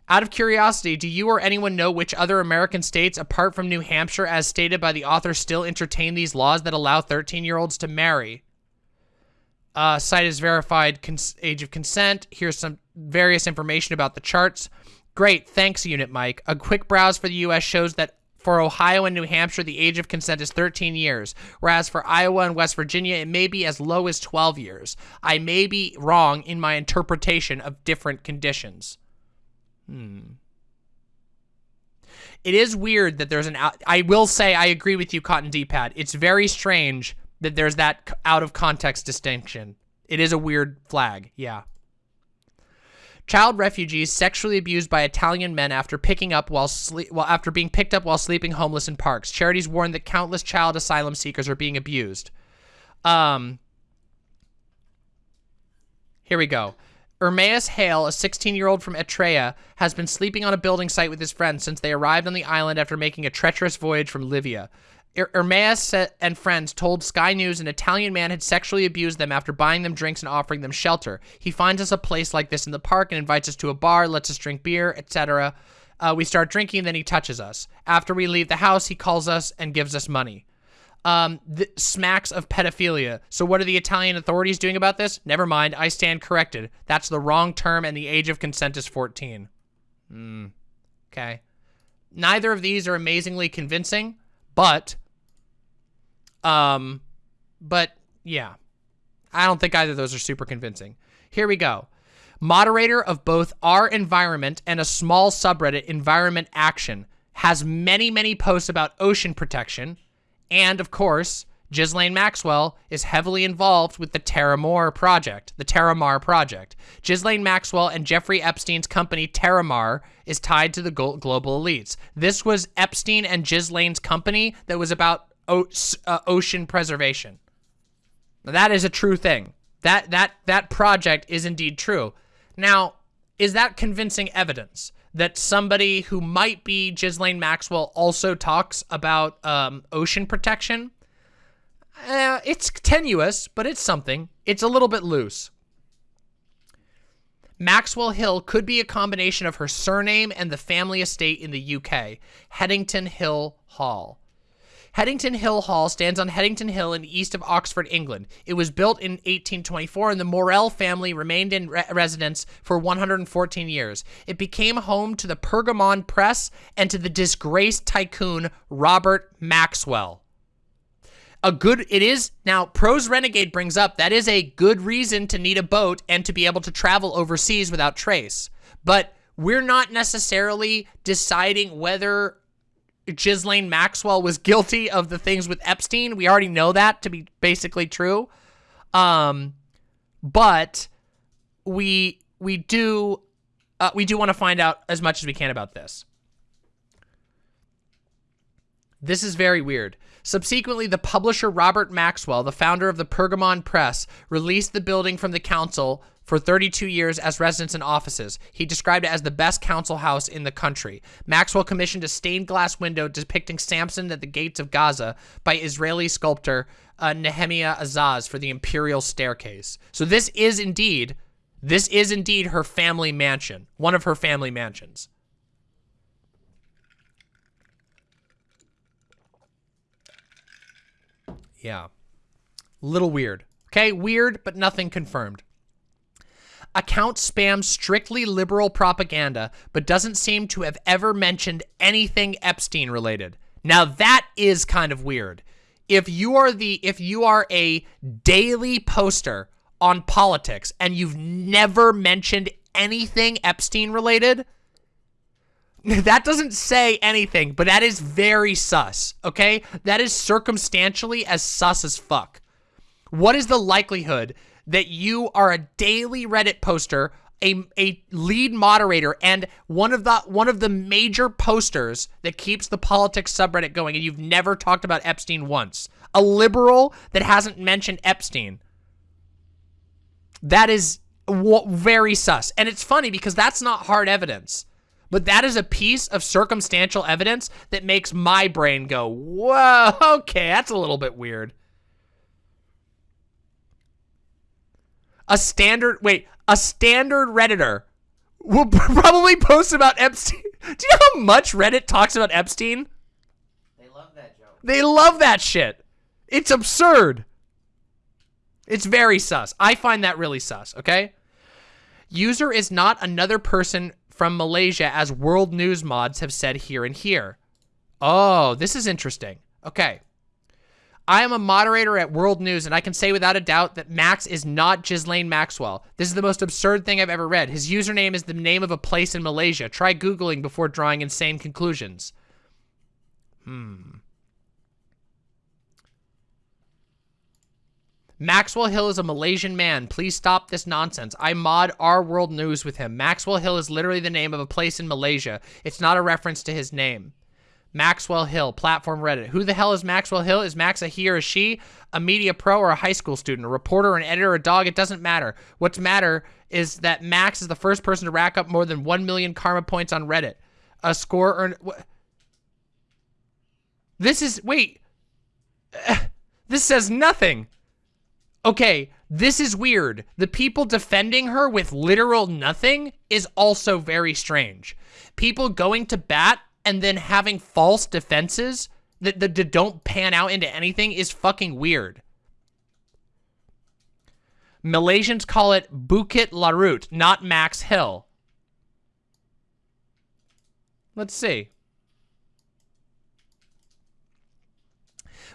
Out of curiosity, do you or anyone know which other American states, apart from New Hampshire, as stated by the author, still entertain these laws that allow 13-year-olds to marry? Uh, site is verified age of consent. Here's some various information about the charts. Great, thanks, Unit Mike. A quick browse for the U.S. shows that for Ohio and New Hampshire, the age of consent is 13 years, whereas for Iowa and West Virginia, it may be as low as 12 years. I may be wrong in my interpretation of different conditions. Hmm. It is weird that there's an out. I will say I agree with you, Cotton D-Pad. It's very strange that there's that out of context distinction. It is a weird flag. Yeah. Child refugees sexually abused by Italian men after picking up while sleep well after being picked up while sleeping homeless in parks. Charities warn that countless child asylum seekers are being abused. Um. Here we go. Ermaeus Hale, a 16-year-old from Eritrea, has been sleeping on a building site with his friends since they arrived on the island after making a treacherous voyage from Libya. Ermaeus and friends told Sky News an Italian man had sexually abused them after buying them drinks and offering them shelter. He finds us a place like this in the park and invites us to a bar, lets us drink beer, etc. Uh, we start drinking, then he touches us. After we leave the house, he calls us and gives us money um, smacks of pedophilia. So what are the Italian authorities doing about this? Never mind, I stand corrected. That's the wrong term and the age of consent is 14. Hmm. Okay. Neither of these are amazingly convincing, but, um, but yeah, I don't think either of those are super convincing. Here we go. Moderator of both our environment and a small subreddit, Environment Action, has many, many posts about ocean protection, and of course, Ghislaine Maxwell is heavily involved with the Terramar project, the Terramar project. Ghislaine Maxwell and Jeffrey Epstein's company Terramar is tied to the global elites. This was Epstein and Ghislaine's company that was about uh, ocean preservation. That is a true thing. That that that project is indeed true. Now, is that convincing evidence? That somebody who might be Ghislaine Maxwell also talks about um, ocean protection. Uh, it's tenuous, but it's something. It's a little bit loose. Maxwell Hill could be a combination of her surname and the family estate in the UK, Headington Hill Hall. Headington Hill Hall stands on Headington Hill in east of Oxford, England. It was built in 1824 and the Morrell family remained in re residence for 114 years. It became home to the Pergamon Press and to the disgraced tycoon Robert Maxwell. A good, it is, now Pros Renegade brings up, that is a good reason to need a boat and to be able to travel overseas without trace. But we're not necessarily deciding whether Ghislaine Maxwell was guilty of the things with Epstein. We already know that to be basically true. Um, but we we do uh, we do want to find out as much as we can about this. This is very weird. Subsequently, the publisher Robert Maxwell, the founder of the Pergamon Press, released the building from the council for 32 years as residence and offices. He described it as the best council house in the country. Maxwell commissioned a stained glass window depicting Samson at the gates of Gaza by Israeli sculptor uh, Nehemiah Azaz for the imperial staircase. So this is indeed, this is indeed her family mansion, one of her family mansions. Yeah. Little weird. Okay, weird, but nothing confirmed account spams strictly liberal propaganda, but doesn't seem to have ever mentioned anything Epstein related. Now that is kind of weird. If you are the if you are a daily poster on politics and you've never mentioned anything Epstein related, that doesn't say anything, but that is very sus, okay? That is circumstantially as sus as fuck. What is the likelihood that you are a daily Reddit poster, a, a lead moderator, and one of the one of the major posters that keeps the politics subreddit going, and you've never talked about Epstein once. A liberal that hasn't mentioned Epstein. That is very sus. And it's funny because that's not hard evidence. But that is a piece of circumstantial evidence that makes my brain go, whoa, okay, that's a little bit weird. A standard, wait, a standard Redditor will probably post about Epstein. Do you know how much Reddit talks about Epstein? They love that joke. They love that shit. It's absurd. It's very sus. I find that really sus, okay? User is not another person from Malaysia as world news mods have said here and here. Oh, this is interesting. Okay. I am a moderator at World News, and I can say without a doubt that Max is not Ghislaine Maxwell. This is the most absurd thing I've ever read. His username is the name of a place in Malaysia. Try Googling before drawing insane conclusions. Hmm. Maxwell Hill is a Malaysian man. Please stop this nonsense. I mod our world news with him. Maxwell Hill is literally the name of a place in Malaysia. It's not a reference to his name. Maxwell Hill, platform Reddit. Who the hell is Maxwell Hill? Is Max a he or a she? A media pro or a high school student? A reporter, an editor, a dog? It doesn't matter. What's matter is that Max is the first person to rack up more than 1 million karma points on Reddit. A score earned... This is... Wait. This says nothing. Okay, this is weird. The people defending her with literal nothing is also very strange. People going to bat and then having false defenses that, that, that don't pan out into anything is fucking weird. Malaysians call it Bukit Larut, not Max Hill. Let's see.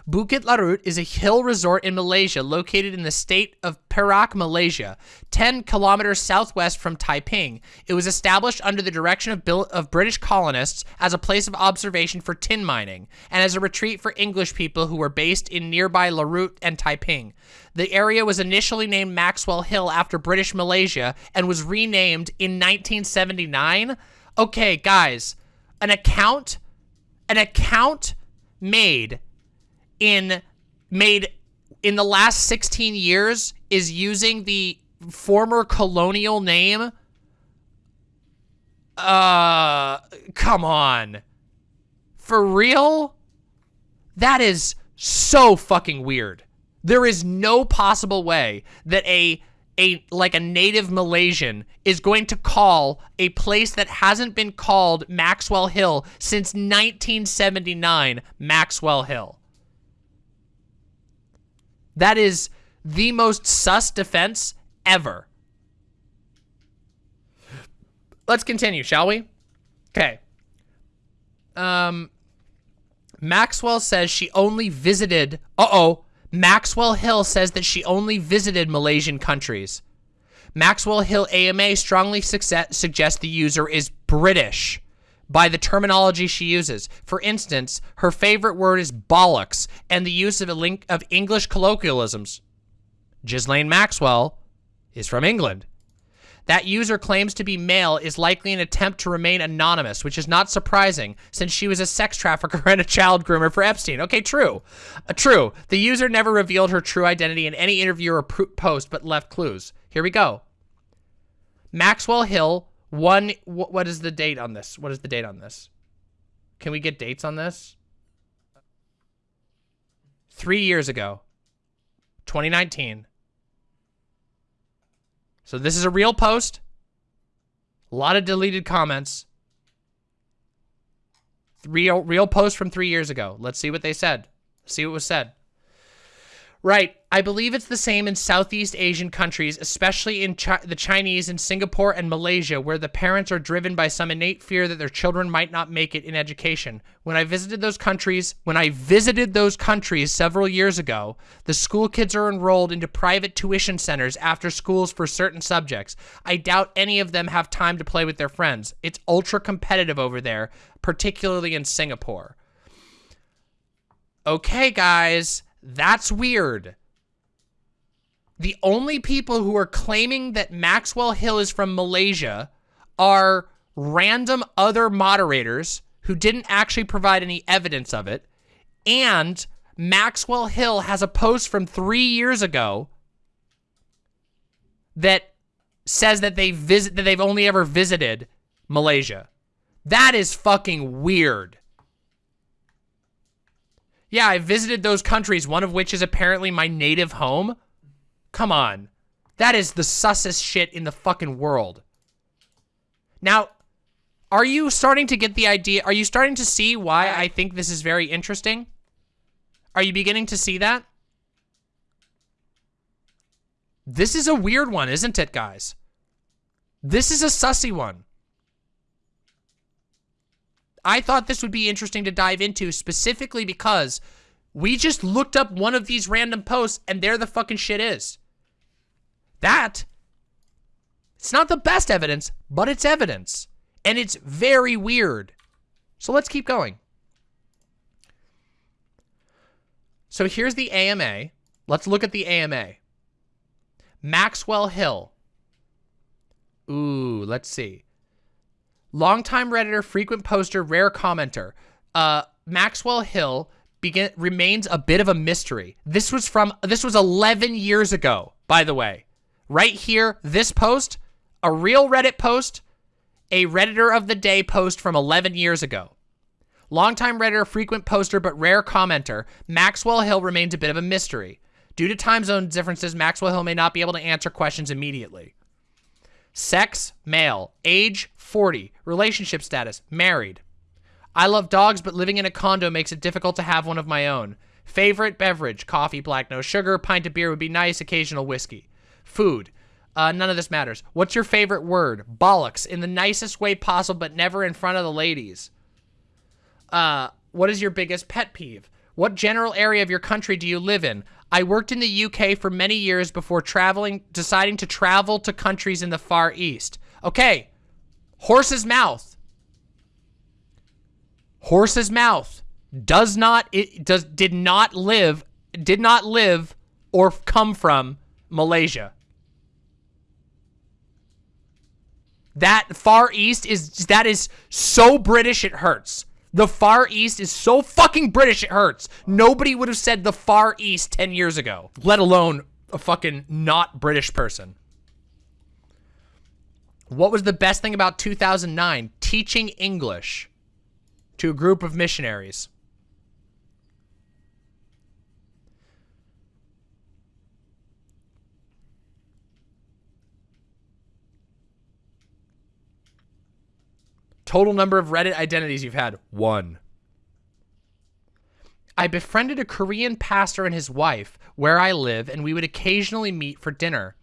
Bukit Larut is a hill resort in Malaysia located in the state of Perak, Malaysia, 10 kilometers southwest from Taiping. It was established under the direction of, of British colonists as a place of observation for tin mining and as a retreat for English people who were based in nearby Larut and Taiping. The area was initially named Maxwell Hill after British Malaysia and was renamed in 1979. Okay, guys, an account, an account made in made in the last 16 years is using the former colonial name uh come on. For real? That is so fucking weird. There is no possible way that a a like a native Malaysian is going to call a place that hasn't been called Maxwell Hill since 1979 Maxwell Hill that is the most sus defense ever. Let's continue, shall we? Okay. Um, Maxwell says she only visited... Uh-oh. Maxwell Hill says that she only visited Malaysian countries. Maxwell Hill AMA strongly suggests the user is British by the terminology she uses. For instance, her favorite word is bollocks and the use of a link of English colloquialisms. Ghislaine Maxwell is from England. That user claims to be male is likely an attempt to remain anonymous, which is not surprising since she was a sex trafficker and a child groomer for Epstein. Okay, true. Uh, true. The user never revealed her true identity in any interview or post, but left clues. Here we go. Maxwell Hill one, wh what is the date on this? What is the date on this? Can we get dates on this? Three years ago. 2019. So this is a real post. A lot of deleted comments. Real, real post from three years ago. Let's see what they said. See what was said. Right. I believe it's the same in Southeast Asian countries, especially in Chi the Chinese in Singapore and Malaysia, where the parents are driven by some innate fear that their children might not make it in education. When I visited those countries, when I visited those countries several years ago, the school kids are enrolled into private tuition centers after schools for certain subjects. I doubt any of them have time to play with their friends. It's ultra competitive over there, particularly in Singapore. Okay, guys that's weird. The only people who are claiming that Maxwell Hill is from Malaysia are random other moderators who didn't actually provide any evidence of it. And Maxwell Hill has a post from three years ago that says that they visit that they've only ever visited Malaysia. That is fucking weird. Yeah, I visited those countries, one of which is apparently my native home. Come on. That is the sussest shit in the fucking world. Now, are you starting to get the idea? Are you starting to see why I think this is very interesting? Are you beginning to see that? This is a weird one, isn't it, guys? This is a sussy one. I thought this would be interesting to dive into specifically because we just looked up one of these random posts and there the fucking shit is. That, it's not the best evidence, but it's evidence. And it's very weird. So let's keep going. So here's the AMA. Let's look at the AMA. Maxwell Hill. Ooh, let's see. Longtime Redditor, frequent poster, rare commenter. Uh, Maxwell Hill begin, remains a bit of a mystery. This was from, this was 11 years ago, by the way. Right here, this post, a real Reddit post, a Redditor of the Day post from 11 years ago. Longtime Redditor, frequent poster, but rare commenter, Maxwell Hill remains a bit of a mystery. Due to time zone differences, Maxwell Hill may not be able to answer questions immediately. Sex, male. Age, 40. Relationship status, married. I love dogs, but living in a condo makes it difficult to have one of my own. Favorite beverage, coffee, black, no sugar. Pint of beer would be nice, occasional whiskey. Food. Uh, none of this matters. What's your favorite word? Bollocks. In the nicest way possible, but never in front of the ladies. Uh, what is your biggest pet peeve? What general area of your country do you live in? I worked in the UK for many years before traveling, deciding to travel to countries in the Far East. Okay, horse's mouth. Horse's mouth does not it does did not live did not live or come from Malaysia. That Far East is that is so British it hurts. The Far East is so fucking British it hurts. Nobody would have said the Far East 10 years ago, let alone a fucking not British person. What was the best thing about 2009? Teaching English to a group of missionaries. Total number of Reddit identities you've had, one. I befriended a Korean pastor and his wife where I live, and we would occasionally meet for dinner.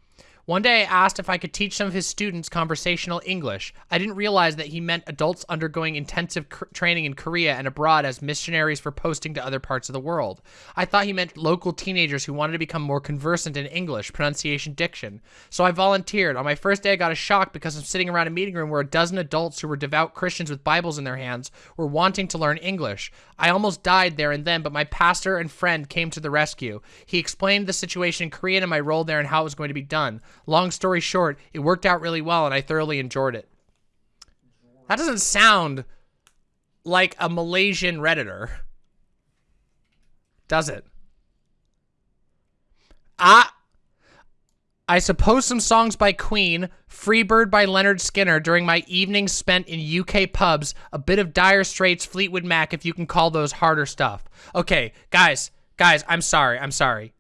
One day I asked if I could teach some of his students conversational English. I didn't realize that he meant adults undergoing intensive training in Korea and abroad as missionaries for posting to other parts of the world. I thought he meant local teenagers who wanted to become more conversant in English, pronunciation, diction. So I volunteered. On my first day I got a shock because I'm sitting around a meeting room where a dozen adults who were devout Christians with Bibles in their hands were wanting to learn English. I almost died there and then, but my pastor and friend came to the rescue. He explained the situation in Korean and my role there and how it was going to be done. Long story short, it worked out really well and I thoroughly enjoyed it. That doesn't sound like a Malaysian Redditor. Does it? Ah, I suppose some songs by Queen, Freebird by Lynyrd Skynyrd during my evenings spent in UK pubs, a bit of Dire Straits, Fleetwood Mac, if you can call those harder stuff. Okay, guys, guys, I'm sorry, I'm sorry.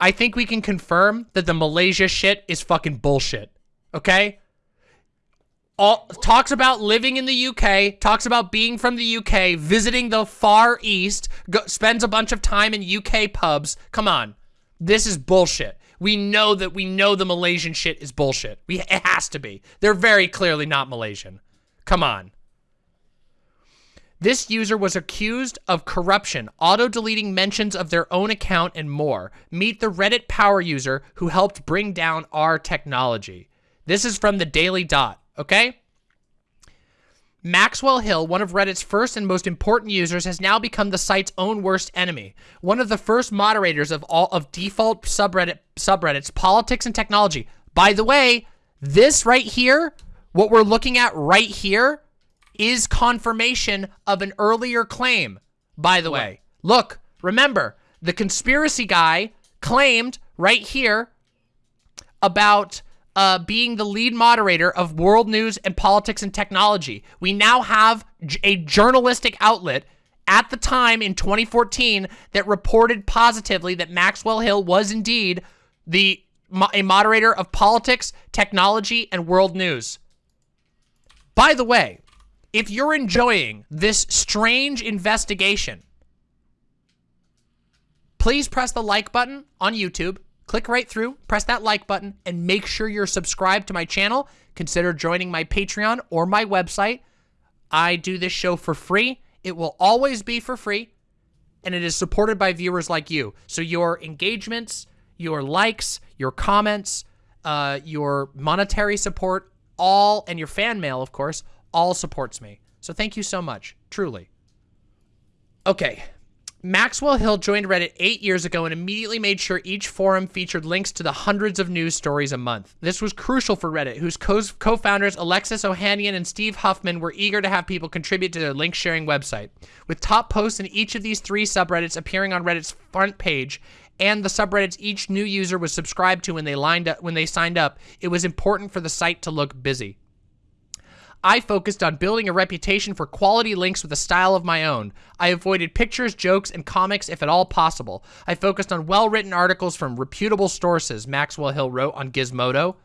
I think we can confirm that the Malaysia shit is fucking bullshit. Okay? All talks about living in the UK, talks about being from the UK, visiting the Far East, go, spends a bunch of time in UK pubs. Come on. This is bullshit. We know that we know the Malaysian shit is bullshit. We it has to be. They're very clearly not Malaysian. Come on. This user was accused of corruption, auto-deleting mentions of their own account, and more. Meet the Reddit power user who helped bring down our technology. This is from the Daily Dot, okay? Maxwell Hill, one of Reddit's first and most important users, has now become the site's own worst enemy. One of the first moderators of all of default subreddit subreddits, politics and technology. By the way, this right here, what we're looking at right here, is confirmation of an earlier claim, by the way. Look, remember, the conspiracy guy claimed right here about uh, being the lead moderator of world news and politics and technology. We now have a journalistic outlet at the time in 2014 that reported positively that Maxwell Hill was indeed the a moderator of politics, technology, and world news. By the way, if you're enjoying this strange investigation, please press the like button on YouTube. Click right through, press that like button, and make sure you're subscribed to my channel. Consider joining my Patreon or my website. I do this show for free. It will always be for free, and it is supported by viewers like you. So your engagements, your likes, your comments, uh, your monetary support, all, and your fan mail, of course, all supports me. So thank you so much, truly. Okay, Maxwell Hill joined Reddit eight years ago and immediately made sure each forum featured links to the hundreds of news stories a month. This was crucial for Reddit, whose co-founders Alexis Ohanian and Steve Huffman were eager to have people contribute to their link-sharing website. With top posts in each of these three subreddits appearing on Reddit's front page, and the subreddits each new user was subscribed to when they lined up when they signed up, it was important for the site to look busy. I focused on building a reputation for quality links with a style of my own. I avoided pictures, jokes, and comics if at all possible. I focused on well-written articles from reputable sources, Maxwell Hill wrote on Gizmodo.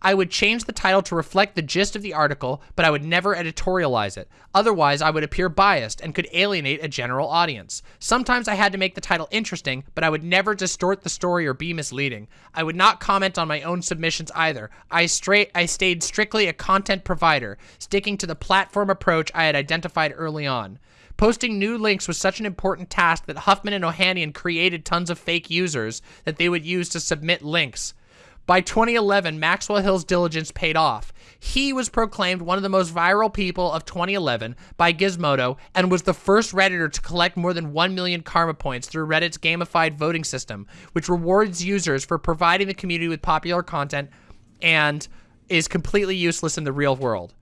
I would change the title to reflect the gist of the article, but I would never editorialize it. Otherwise, I would appear biased and could alienate a general audience. Sometimes I had to make the title interesting, but I would never distort the story or be misleading. I would not comment on my own submissions either. I straight I stayed strictly a content provider, sticking to the platform approach I had identified early on. Posting new links was such an important task that Huffman and Ohanian created tons of fake users that they would use to submit links. By 2011, Maxwell Hill's diligence paid off. He was proclaimed one of the most viral people of 2011 by Gizmodo and was the first Redditor to collect more than 1 million karma points through Reddit's gamified voting system, which rewards users for providing the community with popular content and is completely useless in the real world.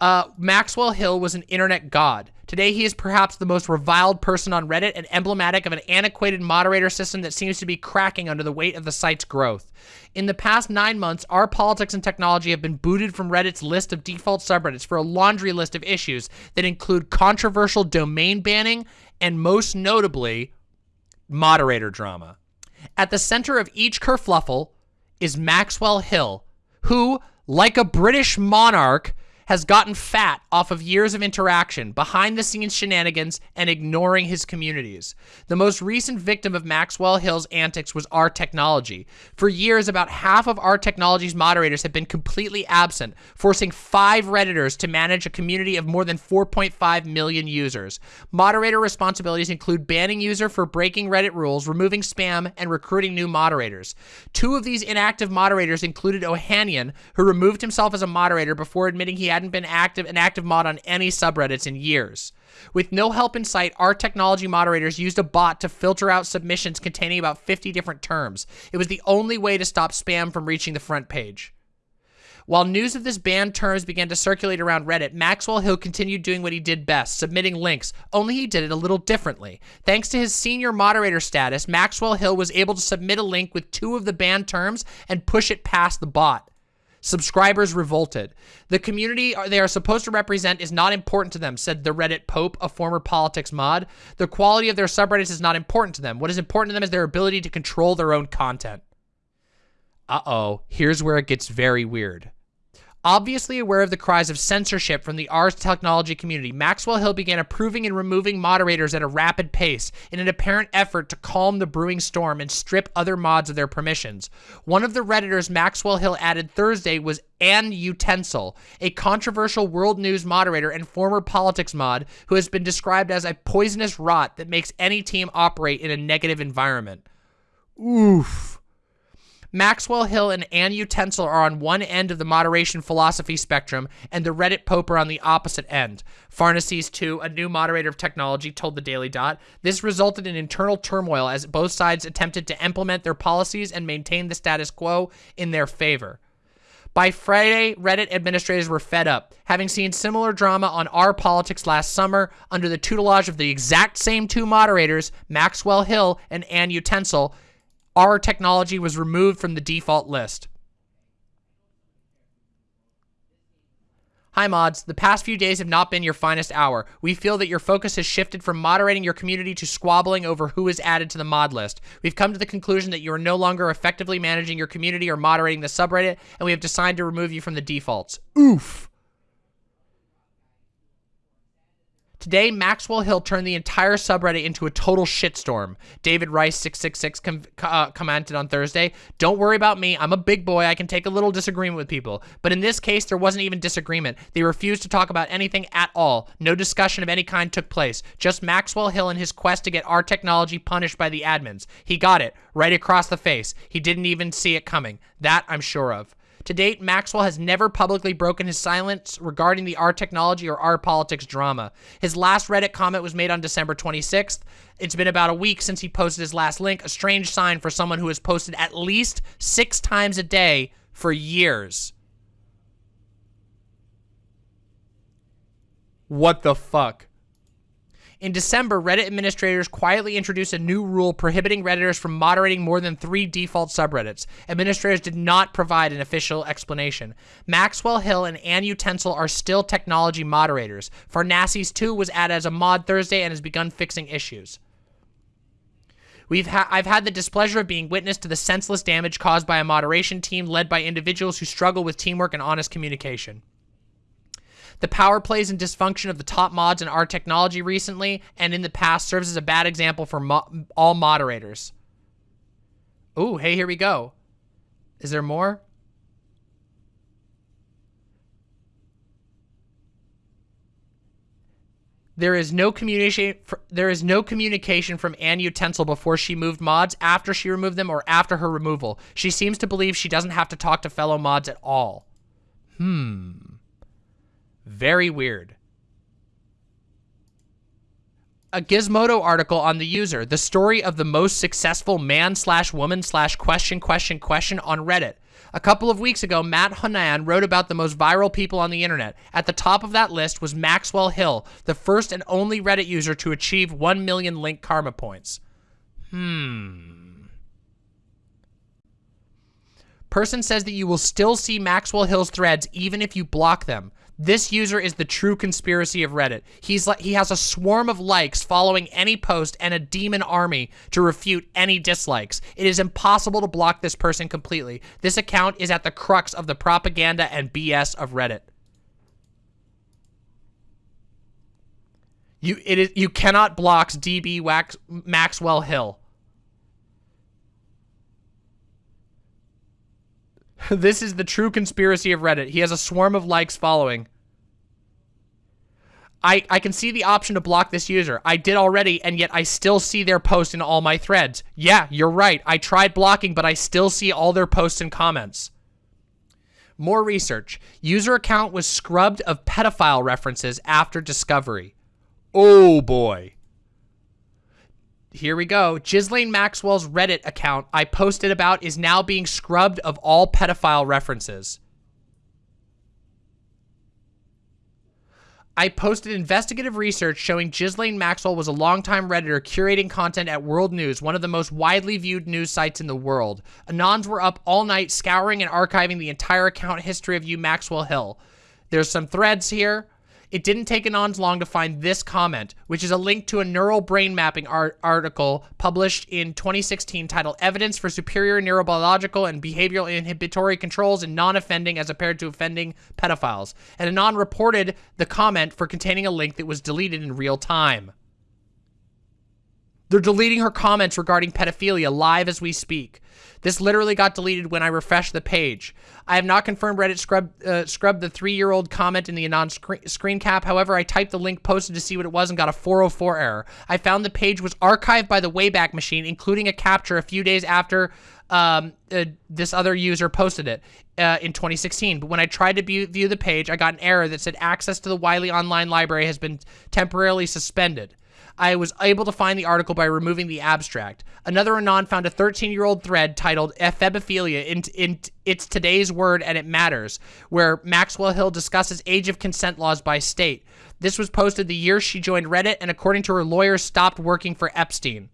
Uh, Maxwell Hill was an internet god. Today, he is perhaps the most reviled person on Reddit and emblematic of an antiquated moderator system that seems to be cracking under the weight of the site's growth. In the past nine months, our politics and technology have been booted from Reddit's list of default subreddits for a laundry list of issues that include controversial domain banning and, most notably, moderator drama. At the center of each kerfluffle is Maxwell Hill, who, like a British monarch, has gotten fat off of years of interaction, behind the scenes shenanigans, and ignoring his communities. The most recent victim of Maxwell Hill's antics was R Technology. For years, about half of R Technology's moderators have been completely absent, forcing five Redditors to manage a community of more than 4.5 million users. Moderator responsibilities include banning user for breaking Reddit rules, removing spam, and recruiting new moderators. Two of these inactive moderators included Ohanian, who removed himself as a moderator before admitting he had hadn't been active an active mod on any subreddits in years. With no help in sight, our technology moderators used a bot to filter out submissions containing about 50 different terms. It was the only way to stop spam from reaching the front page. While news of this banned terms began to circulate around Reddit, Maxwell Hill continued doing what he did best, submitting links, only he did it a little differently. Thanks to his senior moderator status, Maxwell Hill was able to submit a link with two of the banned terms and push it past the bot. Subscribers revolted. The community they are supposed to represent is not important to them, said the Reddit Pope, a former politics mod. The quality of their subreddits is not important to them. What is important to them is their ability to control their own content. Uh-oh, here's where it gets very weird. Obviously aware of the cries of censorship from the Ars Technology community, Maxwell Hill began approving and removing moderators at a rapid pace in an apparent effort to calm the brewing storm and strip other mods of their permissions. One of the Redditors Maxwell Hill added Thursday was Ann Utensil, a controversial world news moderator and former politics mod who has been described as a poisonous rot that makes any team operate in a negative environment. Oof. Maxwell Hill and Ann Utensil are on one end of the moderation philosophy spectrum, and the Reddit Pope are on the opposite end. Pharnaces, too, a new moderator of technology, told the Daily Dot. This resulted in internal turmoil as both sides attempted to implement their policies and maintain the status quo in their favor. By Friday, Reddit administrators were fed up, having seen similar drama on our politics last summer under the tutelage of the exact same two moderators, Maxwell Hill and Ann Utensil, our technology was removed from the default list. Hi mods, the past few days have not been your finest hour. We feel that your focus has shifted from moderating your community to squabbling over who is added to the mod list. We've come to the conclusion that you are no longer effectively managing your community or moderating the subreddit, and we have decided to remove you from the defaults. Oof. Today, Maxwell Hill turned the entire subreddit into a total shitstorm. David Rice666 com uh, commented on Thursday, Don't worry about me. I'm a big boy. I can take a little disagreement with people. But in this case, there wasn't even disagreement. They refused to talk about anything at all. No discussion of any kind took place. Just Maxwell Hill and his quest to get our technology punished by the admins. He got it, right across the face. He didn't even see it coming. That I'm sure of. To date, Maxwell has never publicly broken his silence regarding the R technology or R politics drama. His last Reddit comment was made on December 26th. It's been about a week since he posted his last link, a strange sign for someone who has posted at least six times a day for years. What the fuck? In December, Reddit administrators quietly introduced a new rule prohibiting Redditors from moderating more than three default subreddits. Administrators did not provide an official explanation. Maxwell Hill and Ann Utensil are still technology moderators. Farnaces 2 was added as a mod Thursday and has begun fixing issues. We've ha I've had the displeasure of being witness to the senseless damage caused by a moderation team led by individuals who struggle with teamwork and honest communication the power plays and dysfunction of the top mods in our technology recently and in the past serves as a bad example for mo all moderators. Ooh, hey, here we go. Is there more? There is no communication. There is no communication from Ann Utensil before she moved mods, after she removed them, or after her removal. She seems to believe she doesn't have to talk to fellow mods at all. Hmm. Very weird. A Gizmodo article on the user, the story of the most successful man slash woman slash question question question on Reddit. A couple of weeks ago, Matt Honan wrote about the most viral people on the internet. At the top of that list was Maxwell Hill, the first and only Reddit user to achieve 1 million link karma points. Hmm. Person says that you will still see Maxwell Hill's threads even if you block them. This user is the true conspiracy of Reddit. He's like he has a swarm of likes following any post and a demon army to refute any dislikes. It is impossible to block this person completely. This account is at the crux of the propaganda and BS of Reddit. You it is you cannot block DB Wax, Maxwell Hill. this is the true conspiracy of Reddit. He has a swarm of likes following. I, I can see the option to block this user. I did already, and yet I still see their post in all my threads. Yeah, you're right. I tried blocking, but I still see all their posts and comments. More research. User account was scrubbed of pedophile references after discovery. Oh boy here we go. Ghislaine Maxwell's Reddit account I posted about is now being scrubbed of all pedophile references. I posted investigative research showing Ghislaine Maxwell was a longtime Redditor curating content at World News, one of the most widely viewed news sites in the world. Anons were up all night scouring and archiving the entire account history of you Maxwell Hill. There's some threads here. It didn't take Anons long to find this comment, which is a link to a neural brain mapping art article published in 2016 titled Evidence for Superior Neurobiological and Behavioral Inhibitory Controls in Non-Offending as Compared to Offending Pedophiles. And Anon reported the comment for containing a link that was deleted in real time. They're deleting her comments regarding pedophilia live as we speak. This literally got deleted when I refreshed the page. I have not confirmed Reddit scrub, uh, scrubbed the three-year-old comment in the anon screen, screen cap. However, I typed the link posted to see what it was and got a 404 error. I found the page was archived by the Wayback Machine, including a capture a few days after um, uh, this other user posted it uh, in 2016. But when I tried to view, view the page, I got an error that said access to the Wiley Online Library has been temporarily suspended. I was able to find the article by removing the abstract. Another Anon found a 13-year-old thread titled Ephebophilia in, in It's Today's Word and It Matters, where Maxwell Hill discusses age of consent laws by state. This was posted the year she joined Reddit and according to her lawyer stopped working for Epstein.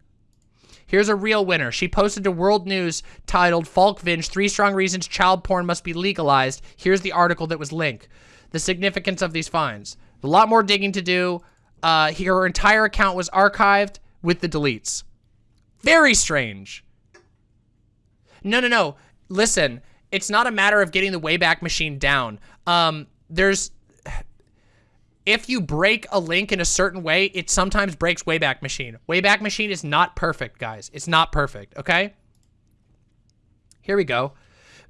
Here's a real winner. She posted to World News titled "Falk Falkvinge, Three Strong Reasons Child Porn Must Be Legalized. Here's the article that was linked. the significance of these finds. A lot more digging to do. Uh, her entire account was archived with the deletes. Very strange. No, no, no. Listen, it's not a matter of getting the Wayback Machine down. Um, there's if you break a link in a certain way, it sometimes breaks Wayback Machine. Wayback Machine is not perfect, guys. It's not perfect, okay? Here we go.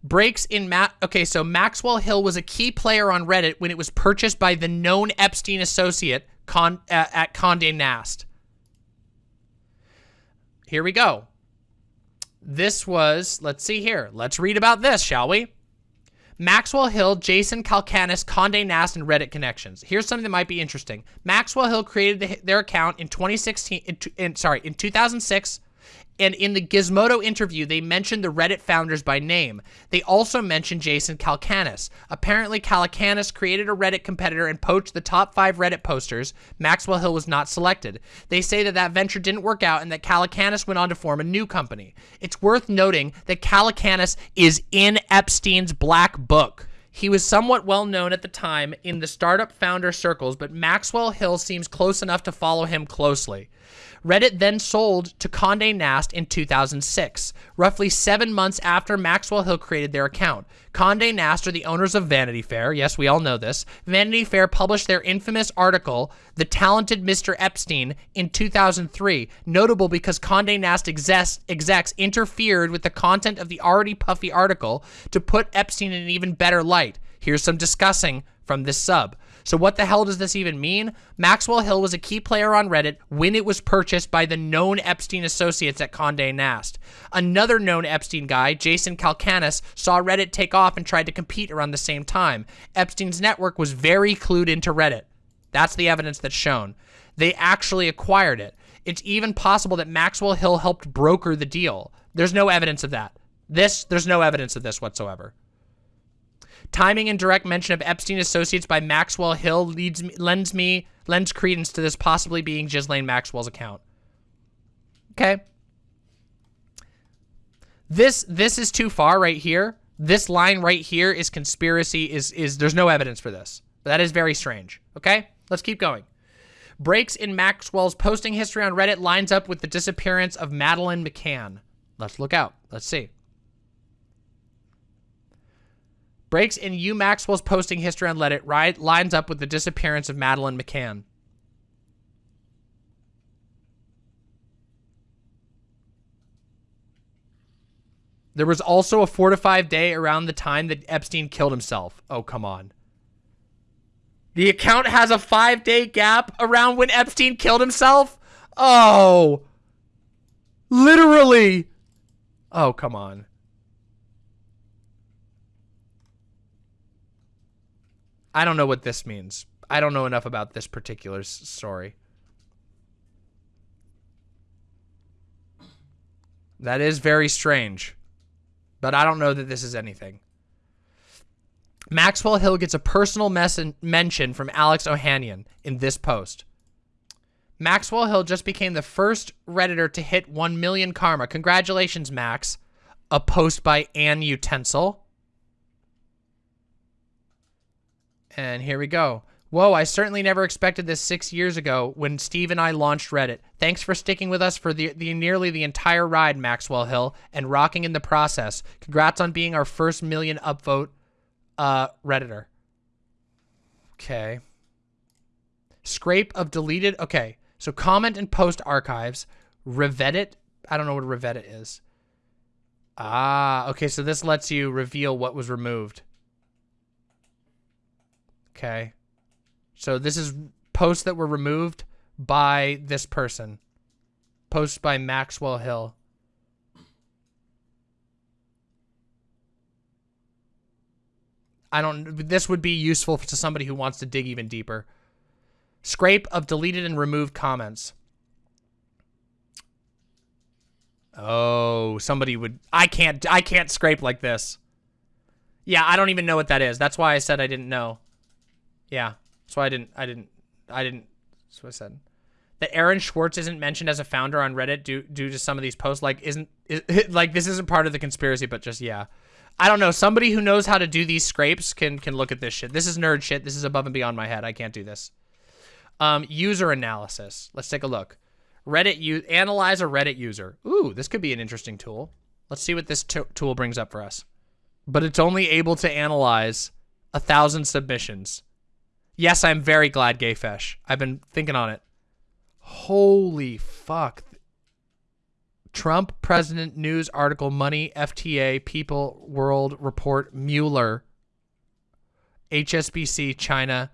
Breaks in Matt. Okay, so Maxwell Hill was a key player on Reddit when it was purchased by the known Epstein associate Con uh, at Condé Nast. Here we go. This was, let's see here. Let's read about this, shall we? Maxwell Hill, Jason Calacanis, Condé Nast, and Reddit connections. Here's something that might be interesting. Maxwell Hill created the, their account in 2016, in, in, sorry, in 2006 and in the Gizmodo interview, they mentioned the Reddit founders by name. They also mentioned Jason Calacanis. Apparently, Calacanis created a Reddit competitor and poached the top five Reddit posters. Maxwell Hill was not selected. They say that that venture didn't work out and that Calacanis went on to form a new company. It's worth noting that Calacanis is in Epstein's black book. He was somewhat well known at the time in the startup founder circles, but Maxwell Hill seems close enough to follow him closely. Reddit then sold to Condé Nast in 2006, roughly seven months after Maxwell Hill created their account. Condé Nast are the owners of Vanity Fair. Yes, we all know this. Vanity Fair published their infamous article, The Talented Mr. Epstein, in 2003, notable because Condé Nast execs, interfered with the content of the already puffy article to put Epstein in an even better light. Here's some discussing from this sub. So what the hell does this even mean? Maxwell Hill was a key player on Reddit when it was purchased by the known Epstein associates at Condé Nast. Another known Epstein guy, Jason Calacanis, saw Reddit take off and tried to compete around the same time. Epstein's network was very clued into Reddit. That's the evidence that's shown. They actually acquired it. It's even possible that Maxwell Hill helped broker the deal. There's no evidence of that. This, there's no evidence of this whatsoever. Timing and direct mention of Epstein Associates by Maxwell Hill leads me, lends me lends credence to this possibly being Ghislaine Maxwell's account. Okay. This this is too far right here. This line right here is conspiracy is is there's no evidence for this. But that is very strange. Okay? Let's keep going. Breaks in Maxwell's posting history on Reddit lines up with the disappearance of Madeleine McCann. Let's look out. Let's see. Breaks in U Maxwell's posting history on Reddit right, lines up with the disappearance of Madeleine McCann. There was also a four to five day around the time that Epstein killed himself. Oh, come on. The account has a five day gap around when Epstein killed himself? Oh. Literally. Oh, come on. I don't know what this means. I don't know enough about this particular story. That is very strange. But I don't know that this is anything. Maxwell Hill gets a personal mention from Alex Ohanian in this post. Maxwell Hill just became the first Redditor to hit 1 million karma. Congratulations, Max. A post by Ann Utensil. And here we go. Whoa, I certainly never expected this six years ago when Steve and I launched Reddit. Thanks for sticking with us for the, the nearly the entire ride, Maxwell Hill, and rocking in the process. Congrats on being our first million upvote uh, Redditor. Okay. Scrape of deleted. Okay. So comment and post archives. Reveddit. I don't know what Reveddit is. Ah, okay. So this lets you reveal what was removed. Okay. So this is posts that were removed by this person. Posts by Maxwell Hill. I don't, this would be useful to somebody who wants to dig even deeper. Scrape of deleted and removed comments. Oh, somebody would, I can't, I can't scrape like this. Yeah, I don't even know what that is. That's why I said I didn't know. Yeah. So I didn't, I didn't, I didn't, that's what I said. That Aaron Swartz isn't mentioned as a founder on Reddit due, due to some of these posts. Like, isn't, is, like, this isn't part of the conspiracy, but just, yeah. I don't know. Somebody who knows how to do these scrapes can can look at this shit. This is nerd shit. This is above and beyond my head. I can't do this. Um, user analysis. Let's take a look. Reddit you analyze a Reddit user. Ooh, this could be an interesting tool. Let's see what this tool brings up for us. But it's only able to analyze a thousand submissions. Yes, I'm very glad, Gayfesh. I've been thinking on it. Holy fuck. Trump, President, News, Article, Money, FTA, People, World, Report, Mueller, HSBC, China,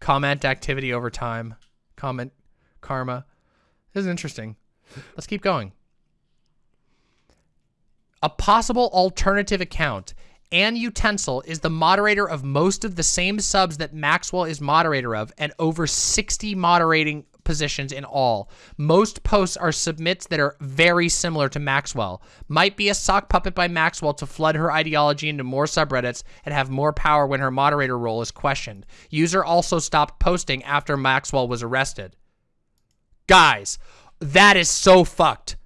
comment activity over time, comment karma. This is interesting. Let's keep going. A possible alternative account. Ann Utensil is the moderator of most of the same subs that Maxwell is moderator of and over 60 moderating positions in all. Most posts are submits that are very similar to Maxwell. Might be a sock puppet by Maxwell to flood her ideology into more subreddits and have more power when her moderator role is questioned. User also stopped posting after Maxwell was arrested. Guys, that is so fucked.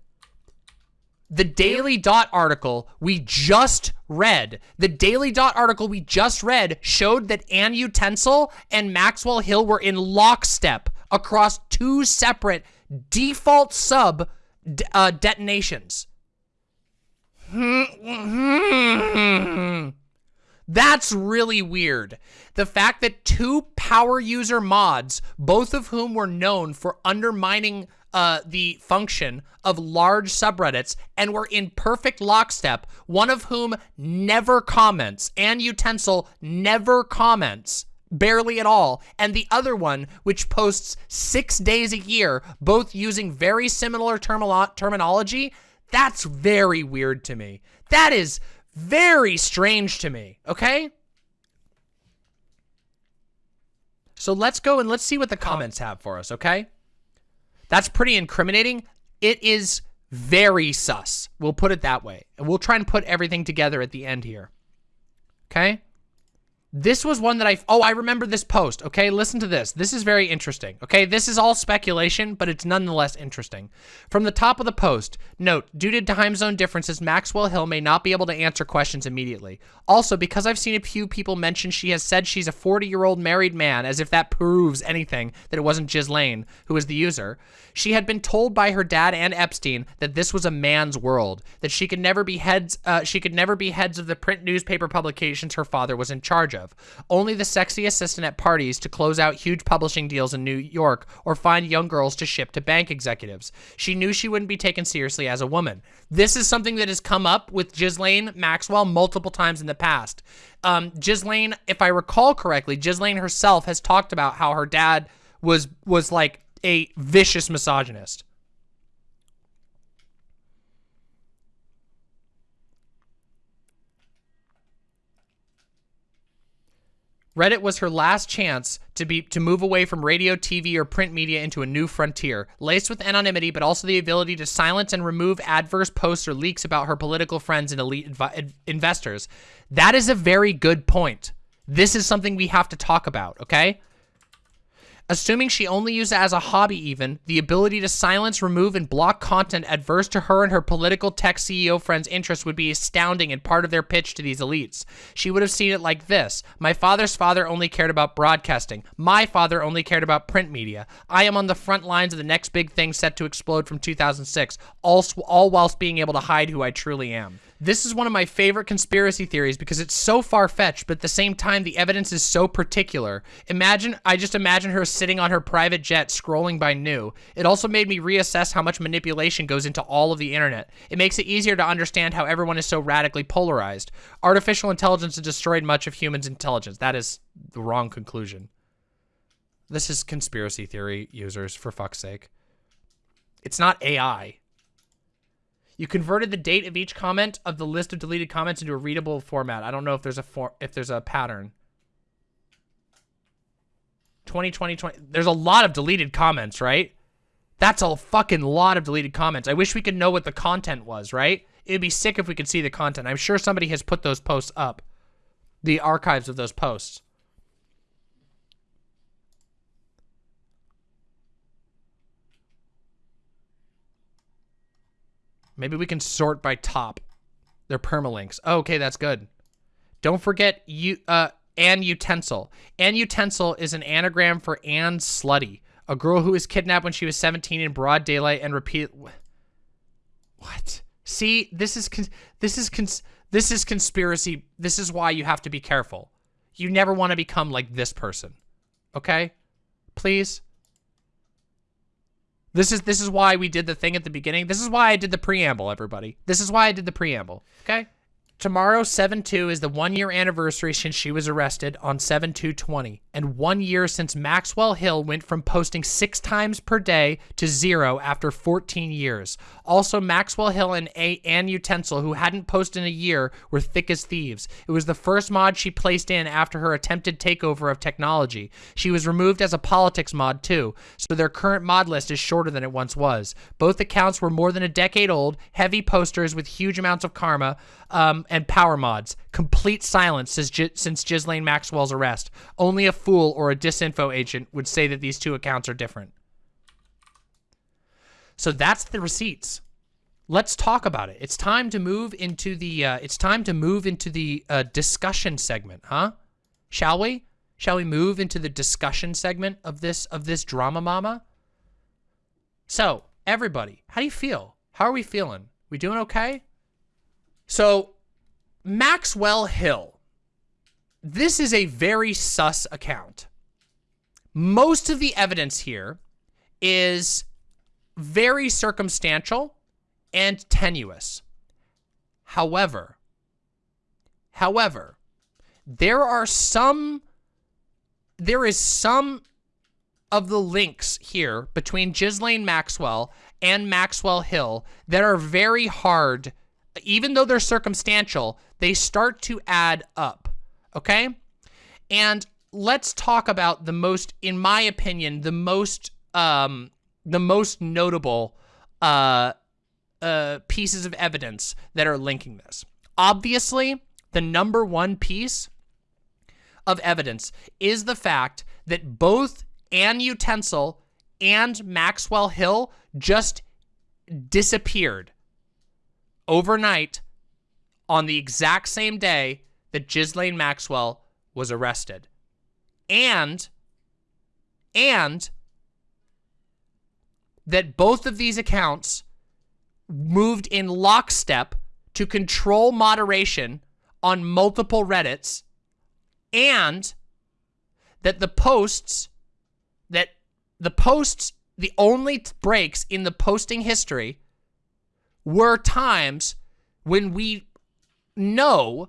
The Daily Dot article we just read, the Daily Dot article we just read showed that Ann Utensil and Maxwell Hill were in lockstep across two separate default sub uh, detonations. That's really weird. The fact that two power user mods, both of whom were known for undermining uh, the function of large subreddits and were in perfect lockstep, one of whom never comments, and Utensil never comments, barely at all, and the other one, which posts six days a year, both using very similar terminology, that's very weird to me. That is very strange to me, okay? So let's go and let's see what the comments have for us, okay? That's pretty incriminating. It is very sus. We'll put it that way. And we'll try and put everything together at the end here. Okay? This was one that I, oh, I remember this post. Okay, listen to this. This is very interesting. Okay, this is all speculation, but it's nonetheless interesting. From the top of the post, note, due to time zone differences, Maxwell Hill may not be able to answer questions immediately. Also, because I've seen a few people mention she has said she's a 40-year-old married man, as if that proves anything, that it wasn't Ghislaine, who is the user. She had been told by her dad and Epstein that this was a man's world, that she could never be heads, uh, she could never be heads of the print newspaper publications her father was in charge of of. Only the sexy assistant at parties to close out huge publishing deals in New York or find young girls to ship to bank executives. She knew she wouldn't be taken seriously as a woman. This is something that has come up with Ghislaine Maxwell multiple times in the past. Um, Ghislaine, if I recall correctly, Ghislaine herself has talked about how her dad was was like a vicious misogynist. Reddit was her last chance to be to move away from radio, TV, or print media into a new frontier, laced with anonymity, but also the ability to silence and remove adverse posts or leaks about her political friends and elite investors. That is a very good point. This is something we have to talk about, okay? Assuming she only used it as a hobby even, the ability to silence, remove, and block content adverse to her and her political tech CEO friends' interests would be astounding and part of their pitch to these elites. She would have seen it like this. My father's father only cared about broadcasting. My father only cared about print media. I am on the front lines of the next big thing set to explode from 2006, all, all whilst being able to hide who I truly am. This is one of my favorite conspiracy theories because it's so far-fetched, but at the same time, the evidence is so particular. Imagine, I just imagine her sitting on her private jet scrolling by new. It also made me reassess how much manipulation goes into all of the internet. It makes it easier to understand how everyone is so radically polarized. Artificial intelligence has destroyed much of humans' intelligence. That is the wrong conclusion. This is conspiracy theory users, for fuck's sake. It's not AI. You converted the date of each comment of the list of deleted comments into a readable format. I don't know if there's a for if there's a pattern. 2020, 20, there's a lot of deleted comments, right? That's a fucking lot of deleted comments. I wish we could know what the content was, right? It'd be sick if we could see the content. I'm sure somebody has put those posts up. The archives of those posts. Maybe we can sort by top. They're permalinks. Oh, okay, that's good. Don't forget you uh Ann Utensil. Ann Utensil is an anagram for Anne Slutty, a girl who was kidnapped when she was 17 in broad daylight and repeat. What? See, this is this is this is conspiracy. This is why you have to be careful. You never want to become like this person. Okay? Please. This is this is why we did the thing at the beginning. This is why I did the preamble, everybody. This is why I did the preamble. Okay? Tomorrow, 7-2, is the one-year anniversary since she was arrested on 7-2-20, and one year since Maxwell Hill went from posting six times per day to zero after 14 years. Also, Maxwell Hill and A Ann Utensil, who hadn't posted in a year, were thick as thieves. It was the first mod she placed in after her attempted takeover of technology. She was removed as a politics mod, too, so their current mod list is shorter than it once was. Both accounts were more than a decade old, heavy posters with huge amounts of karma, um, and power mods. Complete silence since, since Ghislaine Maxwell's arrest. Only a fool or a disinfo agent would say that these two accounts are different. So that's the receipts. Let's talk about it. It's time to move into the uh, it's time to move into the uh, discussion segment, huh? Shall we? Shall we move into the discussion segment of this of this drama mama? So, everybody, how do you feel? How are we feeling? We doing okay? So, Maxwell Hill. This is a very sus account. Most of the evidence here is very circumstantial and tenuous. However, however, there are some, there is some of the links here between Ghislaine Maxwell and Maxwell Hill that are very hard even though they're circumstantial, they start to add up, okay? And let's talk about the most, in my opinion, the most, um, the most notable, uh, uh, pieces of evidence that are linking this. Obviously, the number one piece of evidence is the fact that both Ann Utensil and Maxwell Hill just disappeared overnight on the exact same day that Ghislaine Maxwell was arrested. And, and that both of these accounts moved in lockstep to control moderation on multiple Reddits and that the posts that the posts the only breaks in the posting history were times when we know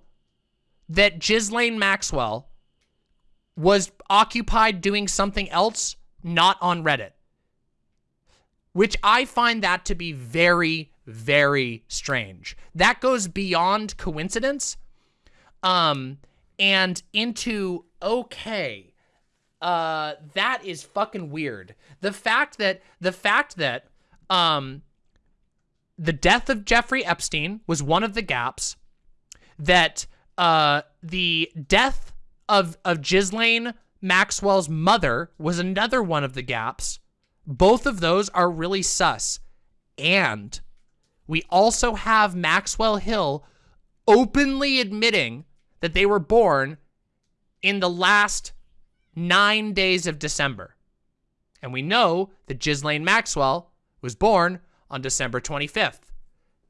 that Ghislaine Maxwell was occupied doing something else, not on Reddit. Which I find that to be very, very strange. That goes beyond coincidence um, and into, okay, uh, that is fucking weird. The fact that, the fact that, um, the death of Jeffrey Epstein was one of the gaps that uh, the death of, of Ghislaine Maxwell's mother was another one of the gaps. Both of those are really sus. And we also have Maxwell Hill openly admitting that they were born in the last nine days of December. And we know that Ghislaine Maxwell was born on December 25th.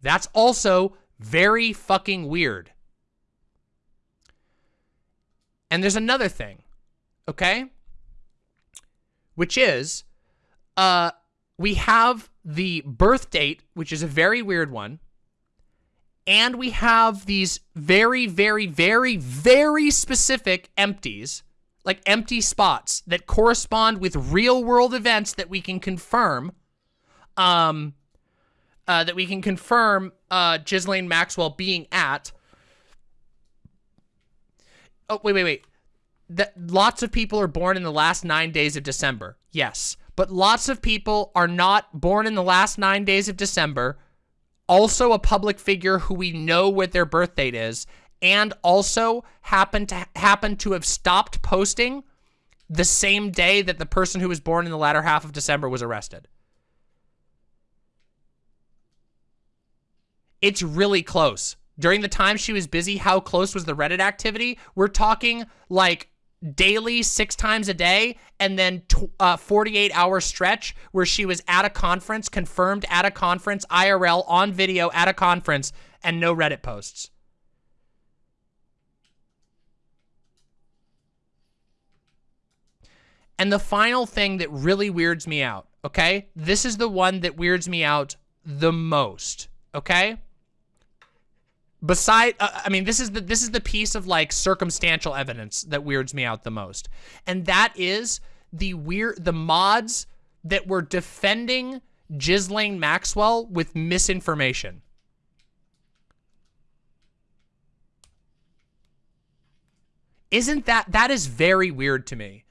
That's also very fucking weird. And there's another thing, okay? Which is, uh, we have the birth date, which is a very weird one. And we have these very, very, very, very specific empties, like empty spots that correspond with real world events that we can confirm. Um, uh, that we can confirm uh, Ghislaine Maxwell being at. Oh, wait, wait, wait. That lots of people are born in the last nine days of December. Yes. But lots of people are not born in the last nine days of December. Also a public figure who we know what their birth date is. And also happen to happen to have stopped posting the same day that the person who was born in the latter half of December was arrested. It's really close. During the time she was busy, how close was the Reddit activity? We're talking like daily, six times a day, and then uh, 48 hour stretch where she was at a conference, confirmed at a conference, IRL, on video, at a conference, and no Reddit posts. And the final thing that really weirds me out, okay? This is the one that weirds me out the most, okay? Beside, uh, I mean, this is the this is the piece of like circumstantial evidence that weirds me out the most, and that is the weird the mods that were defending Ghislaine Maxwell with misinformation. Isn't that that is very weird to me?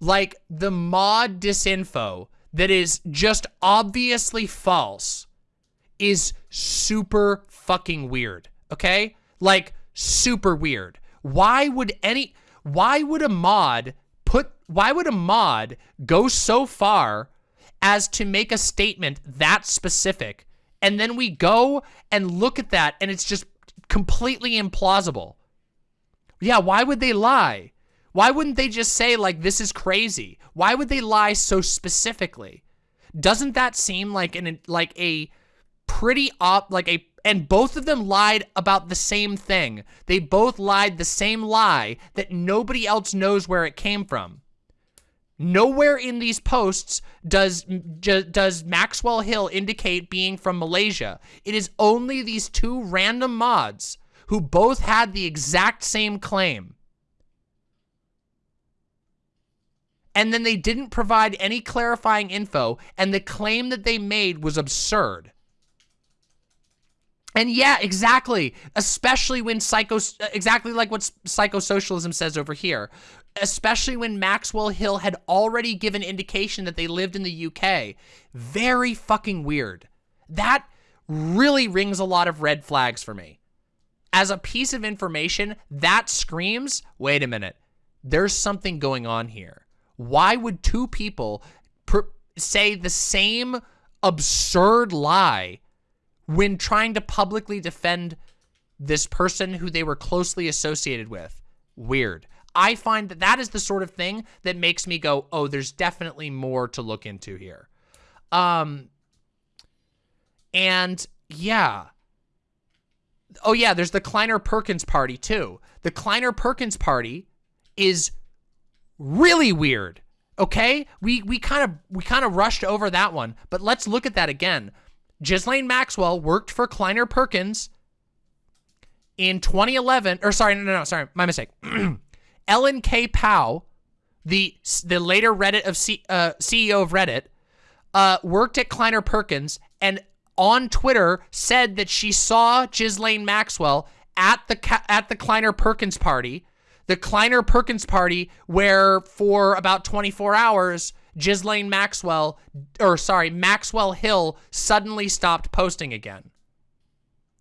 Like the mod disinfo that is just obviously false is super fucking weird okay? Like, super weird. Why would any, why would a mod put, why would a mod go so far as to make a statement that specific and then we go and look at that and it's just completely implausible. Yeah, why would they lie? Why wouldn't they just say like this is crazy? Why would they lie so specifically? Doesn't that seem like an like a pretty op like a and both of them lied about the same thing. They both lied the same lie that nobody else knows where it came from. Nowhere in these posts does does Maxwell Hill indicate being from Malaysia. It is only these two random mods who both had the exact same claim. And then they didn't provide any clarifying info, and the claim that they made was absurd. And yeah, exactly. Especially when psycho, exactly like what psychosocialism says over here. Especially when Maxwell Hill had already given indication that they lived in the UK. Very fucking weird. That really rings a lot of red flags for me. As a piece of information, that screams, wait a minute, there's something going on here. Why would two people say the same absurd lie when trying to publicly defend this person who they were closely associated with. Weird. I find that that is the sort of thing that makes me go, oh, there's definitely more to look into here. Um, and yeah. Oh yeah, there's the Kleiner Perkins party too. The Kleiner Perkins party is really weird. Okay? We we kind of we kind of rushed over that one, but let's look at that again. Ghislaine Maxwell worked for Kleiner Perkins in 2011, or sorry, no, no, no, sorry, my mistake. Ellen K. Pao, the the later Reddit of C, uh, CEO of Reddit, uh, worked at Kleiner Perkins and on Twitter said that she saw Ghislaine Maxwell at the at the Kleiner Perkins party, the Kleiner Perkins party where for about 24 hours Ghislaine Maxwell, or sorry, Maxwell Hill suddenly stopped posting again.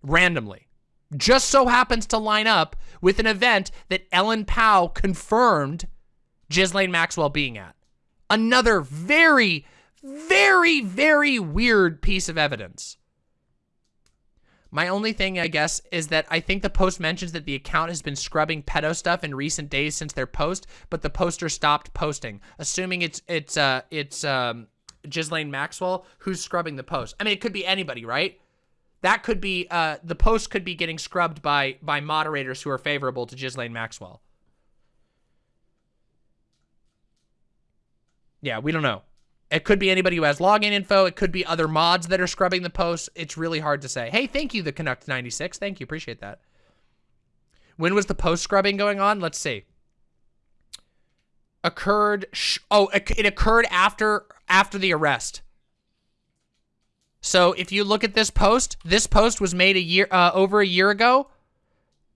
Randomly. Just so happens to line up with an event that Ellen Pao confirmed Ghislaine Maxwell being at. Another very, very, very weird piece of evidence. My only thing, I guess, is that I think the post mentions that the account has been scrubbing pedo stuff in recent days since their post, but the poster stopped posting, assuming it's it's uh it's um Ghislaine Maxwell who's scrubbing the post. I mean, it could be anybody, right? That could be uh the post could be getting scrubbed by by moderators who are favorable to Ghislaine Maxwell. Yeah, we don't know. It could be anybody who has login info. It could be other mods that are scrubbing the posts. It's really hard to say. Hey, thank you, the Canuck 96. Thank you. Appreciate that. When was the post scrubbing going on? Let's see. Occurred. oh, it occurred after after the arrest. So if you look at this post, this post was made a year uh, over a year ago.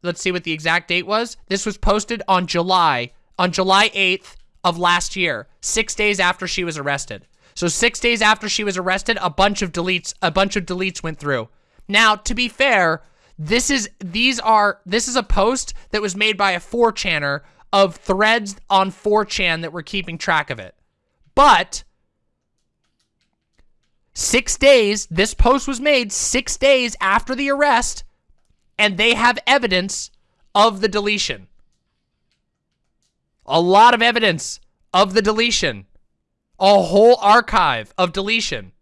Let's see what the exact date was. This was posted on July on July 8th of last year, six days after she was arrested. So six days after she was arrested, a bunch of deletes, a bunch of deletes went through. Now, to be fair, this is these are this is a post that was made by a 4chaner of threads on 4chan that were keeping track of it. But six days, this post was made six days after the arrest, and they have evidence of the deletion. A lot of evidence of the deletion. A whole archive of deletion.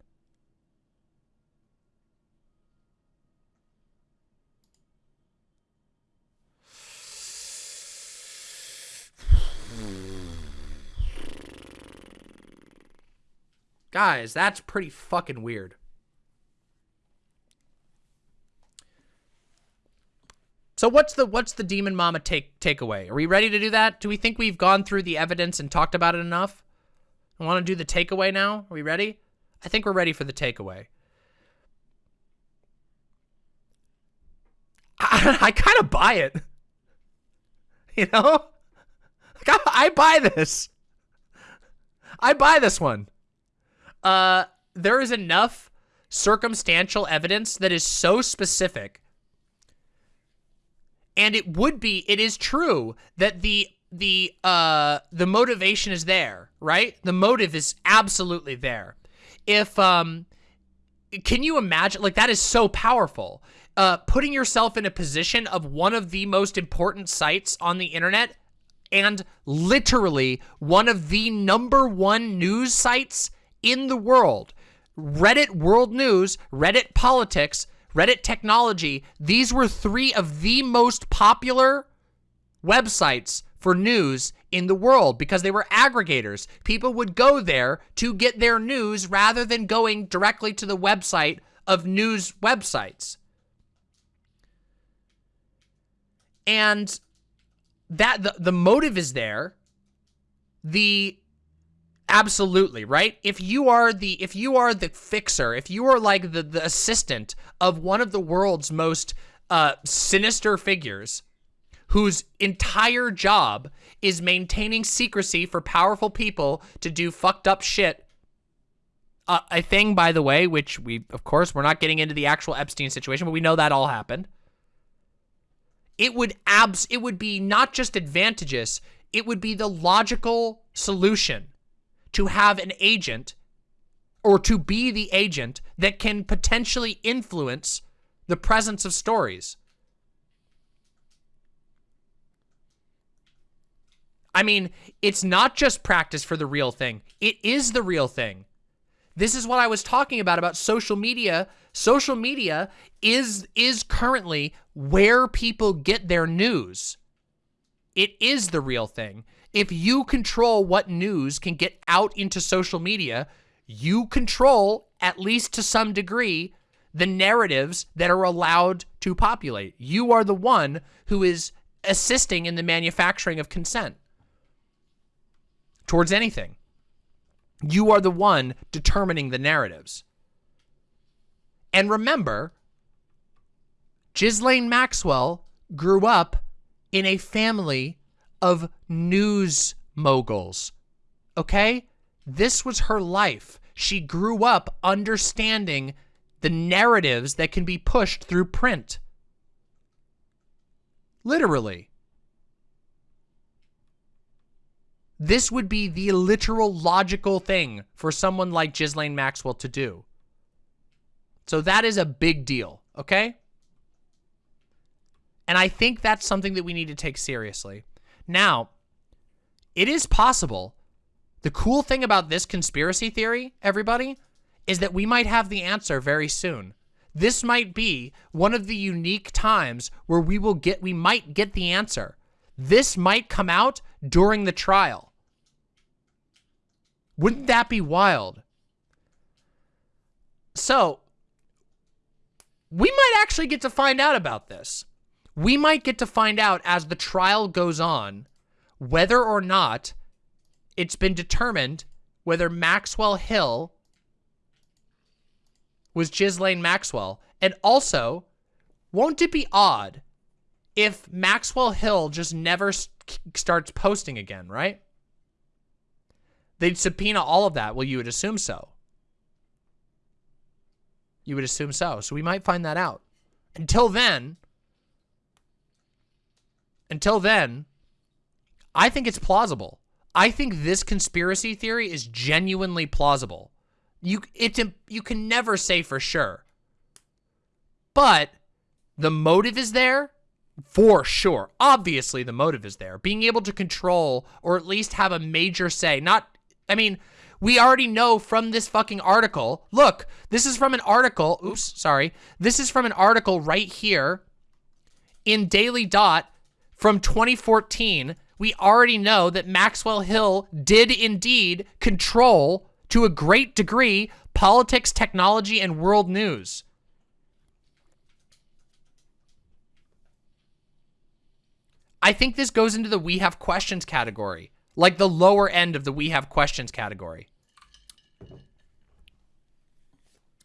Guys, that's pretty fucking weird. So what's the what's the demon mama take takeaway? Are we ready to do that? Do we think we've gone through the evidence and talked about it enough? I want to do the takeaway now. Are we ready? I think we're ready for the takeaway. I, I kind of buy it. You know? I, I buy this. I buy this one uh, there is enough circumstantial evidence that is so specific. And it would be, it is true that the the uh the motivation is there, right? The motive is absolutely there. If um can you imagine like that is so powerful. Uh putting yourself in a position of one of the most important sites on the internet and literally one of the number one news sites in the world. Reddit World News, Reddit Politics, Reddit Technology, these were three of the most popular websites for news in the world because they were aggregators. People would go there to get their news rather than going directly to the website of news websites. And that the, the motive is there. The Absolutely, right? If you are the if you are the fixer, if you are like the the assistant of one of the world's most uh sinister figures whose entire job is maintaining secrecy for powerful people to do fucked up shit. Uh, a thing, by the way, which we, of course, we're not getting into the actual Epstein situation, but we know that all happened. It would abs, it would be not just advantageous, it would be the logical solution to have an agent or to be the agent that can potentially influence the presence of stories. I mean, it's not just practice for the real thing. It is the real thing. This is what I was talking about, about social media. Social media is, is currently where people get their news. It is the real thing. If you control what news can get out into social media, you control, at least to some degree, the narratives that are allowed to populate. You are the one who is assisting in the manufacturing of consent towards anything. You are the one determining the narratives. And remember, Ghislaine Maxwell grew up in a family of news moguls. Okay? This was her life. She grew up understanding the narratives that can be pushed through print. Literally. This would be the literal logical thing for someone like Ghislaine Maxwell to do. So that is a big deal, okay? And I think that's something that we need to take seriously. Now, it is possible. The cool thing about this conspiracy theory, everybody, is that we might have the answer very soon. This might be one of the unique times where we will get, we might get the answer. This might come out during the trial. Wouldn't that be wild? So, we might actually get to find out about this we might get to find out as the trial goes on whether or not it's been determined whether Maxwell Hill was Ghislaine Maxwell. And also, won't it be odd if Maxwell Hill just never starts posting again, right? They'd subpoena all of that. Well, you would assume so. You would assume so. So we might find that out. Until then, until then, I think it's plausible. I think this conspiracy theory is genuinely plausible. You it's you can never say for sure. But The motive is there for sure. Obviously, the motive is there. Being able to control or at least have a major say. Not, I mean, we already know from this fucking article. Look, this is from an article. Oops, sorry. This is from an article right here in Daily Dot from 2014. We already know that Maxwell Hill did indeed control, to a great degree, politics, technology, and world news. I think this goes into the we have questions category. Like the lower end of the we have questions category.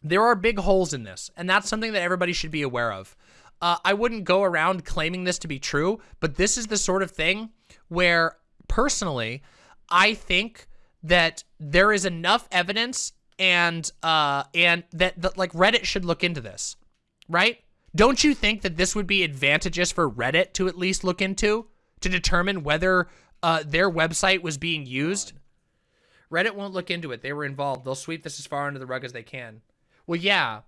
There are big holes in this, and that's something that everybody should be aware of. Uh, I wouldn't go around claiming this to be true, but this is the sort of thing where, personally, I think that there is enough evidence and uh, and that, that like Reddit should look into this, right? Don't you think that this would be advantageous for Reddit to at least look into to determine whether uh, their website was being used? Reddit won't look into it. They were involved. They'll sweep this as far under the rug as they can. Well, yeah,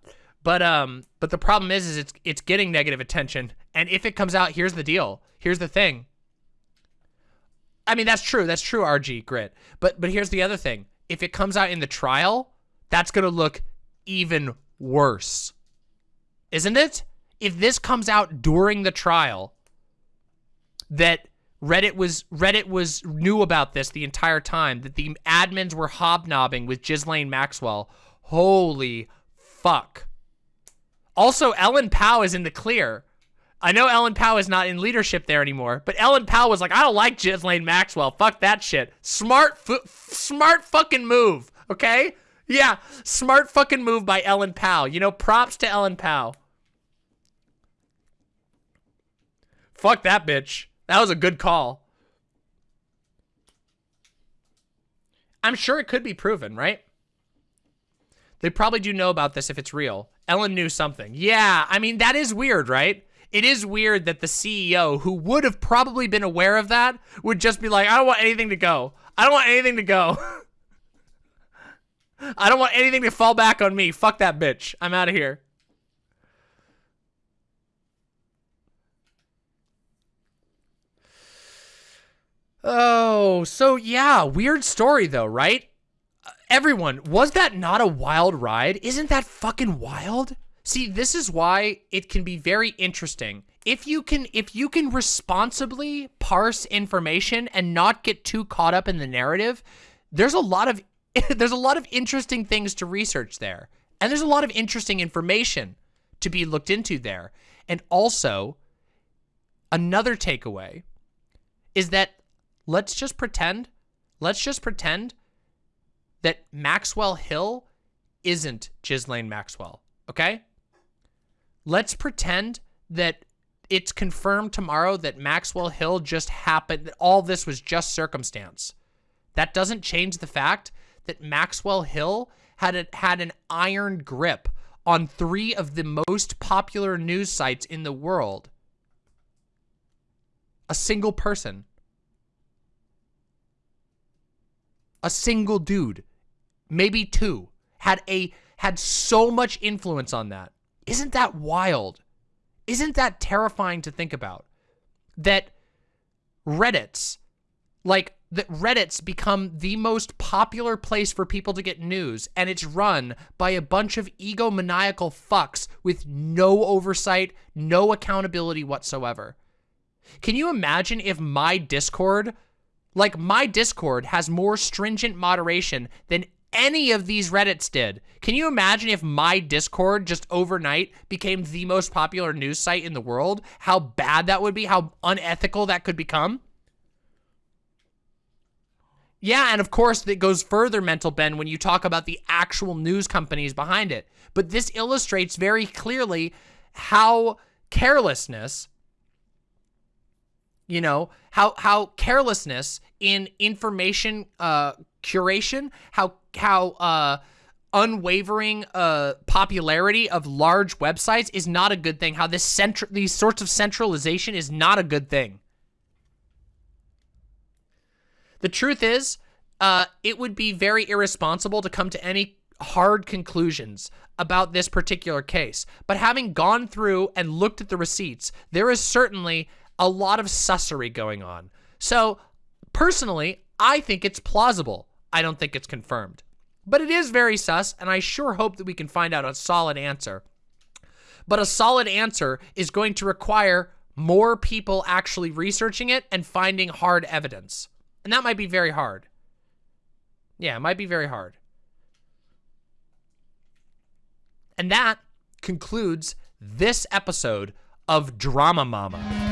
but um, but the problem is, is it's it's getting negative attention, and if it comes out, here's the deal. Here's the thing. I mean, that's true. That's true, RG Grit. But but here's the other thing. If it comes out in the trial, that's gonna look even worse, isn't it? if this comes out during the trial that Reddit was Reddit was knew about this the entire time that the admins were hobnobbing with Ghislaine Maxwell. Holy fuck. Also, Ellen Pao is in the clear. I know Ellen Pao is not in leadership there anymore, but Ellen Pao was like, I don't like Ghislaine Maxwell. Fuck that shit. Smart, smart fucking move, okay? Yeah, smart fucking move by Ellen Pao. You know, props to Ellen Pao. Fuck that bitch. That was a good call. I'm sure it could be proven, right? They probably do know about this if it's real. Ellen knew something. Yeah, I mean, that is weird, right? It is weird that the CEO, who would have probably been aware of that, would just be like, I don't want anything to go. I don't want anything to go. I don't want anything to fall back on me. Fuck that bitch. I'm out of here. Oh, so yeah, weird story though, right? Everyone, was that not a wild ride? Isn't that fucking wild? See, this is why it can be very interesting. If you can if you can responsibly parse information and not get too caught up in the narrative, there's a lot of there's a lot of interesting things to research there. And there's a lot of interesting information to be looked into there. And also, another takeaway is that let's just pretend, let's just pretend that Maxwell Hill isn't Ghislaine Maxwell, okay? Let's pretend that it's confirmed tomorrow that Maxwell Hill just happened, that all this was just circumstance. That doesn't change the fact that Maxwell Hill had a, had an iron grip on three of the most popular news sites in the world. A single person. a single dude, maybe two, had a had so much influence on that. Isn't that wild? Isn't that terrifying to think about? That Reddit's like that Reddit's become the most popular place for people to get news, and it's run by a bunch of egomaniacal fucks with no oversight, no accountability whatsoever. Can you imagine if my Discord like, my Discord has more stringent moderation than any of these Reddits did. Can you imagine if my Discord just overnight became the most popular news site in the world? How bad that would be? How unethical that could become? Yeah, and of course, it goes further, Mental Ben, when you talk about the actual news companies behind it. But this illustrates very clearly how carelessness you know how how carelessness in information uh, curation how how uh, unwavering uh, popularity of large websites is not a good thing how this central these sorts of centralization is not a good thing the truth is uh, it would be very irresponsible to come to any hard conclusions about this particular case. But having gone through and looked at the receipts, there is certainly a lot of sussery going on. So personally, I think it's plausible. I don't think it's confirmed. But it is very sus, and I sure hope that we can find out a solid answer. But a solid answer is going to require more people actually researching it and finding hard evidence. And that might be very hard. Yeah, it might be very hard. And that concludes this episode of Drama Mama.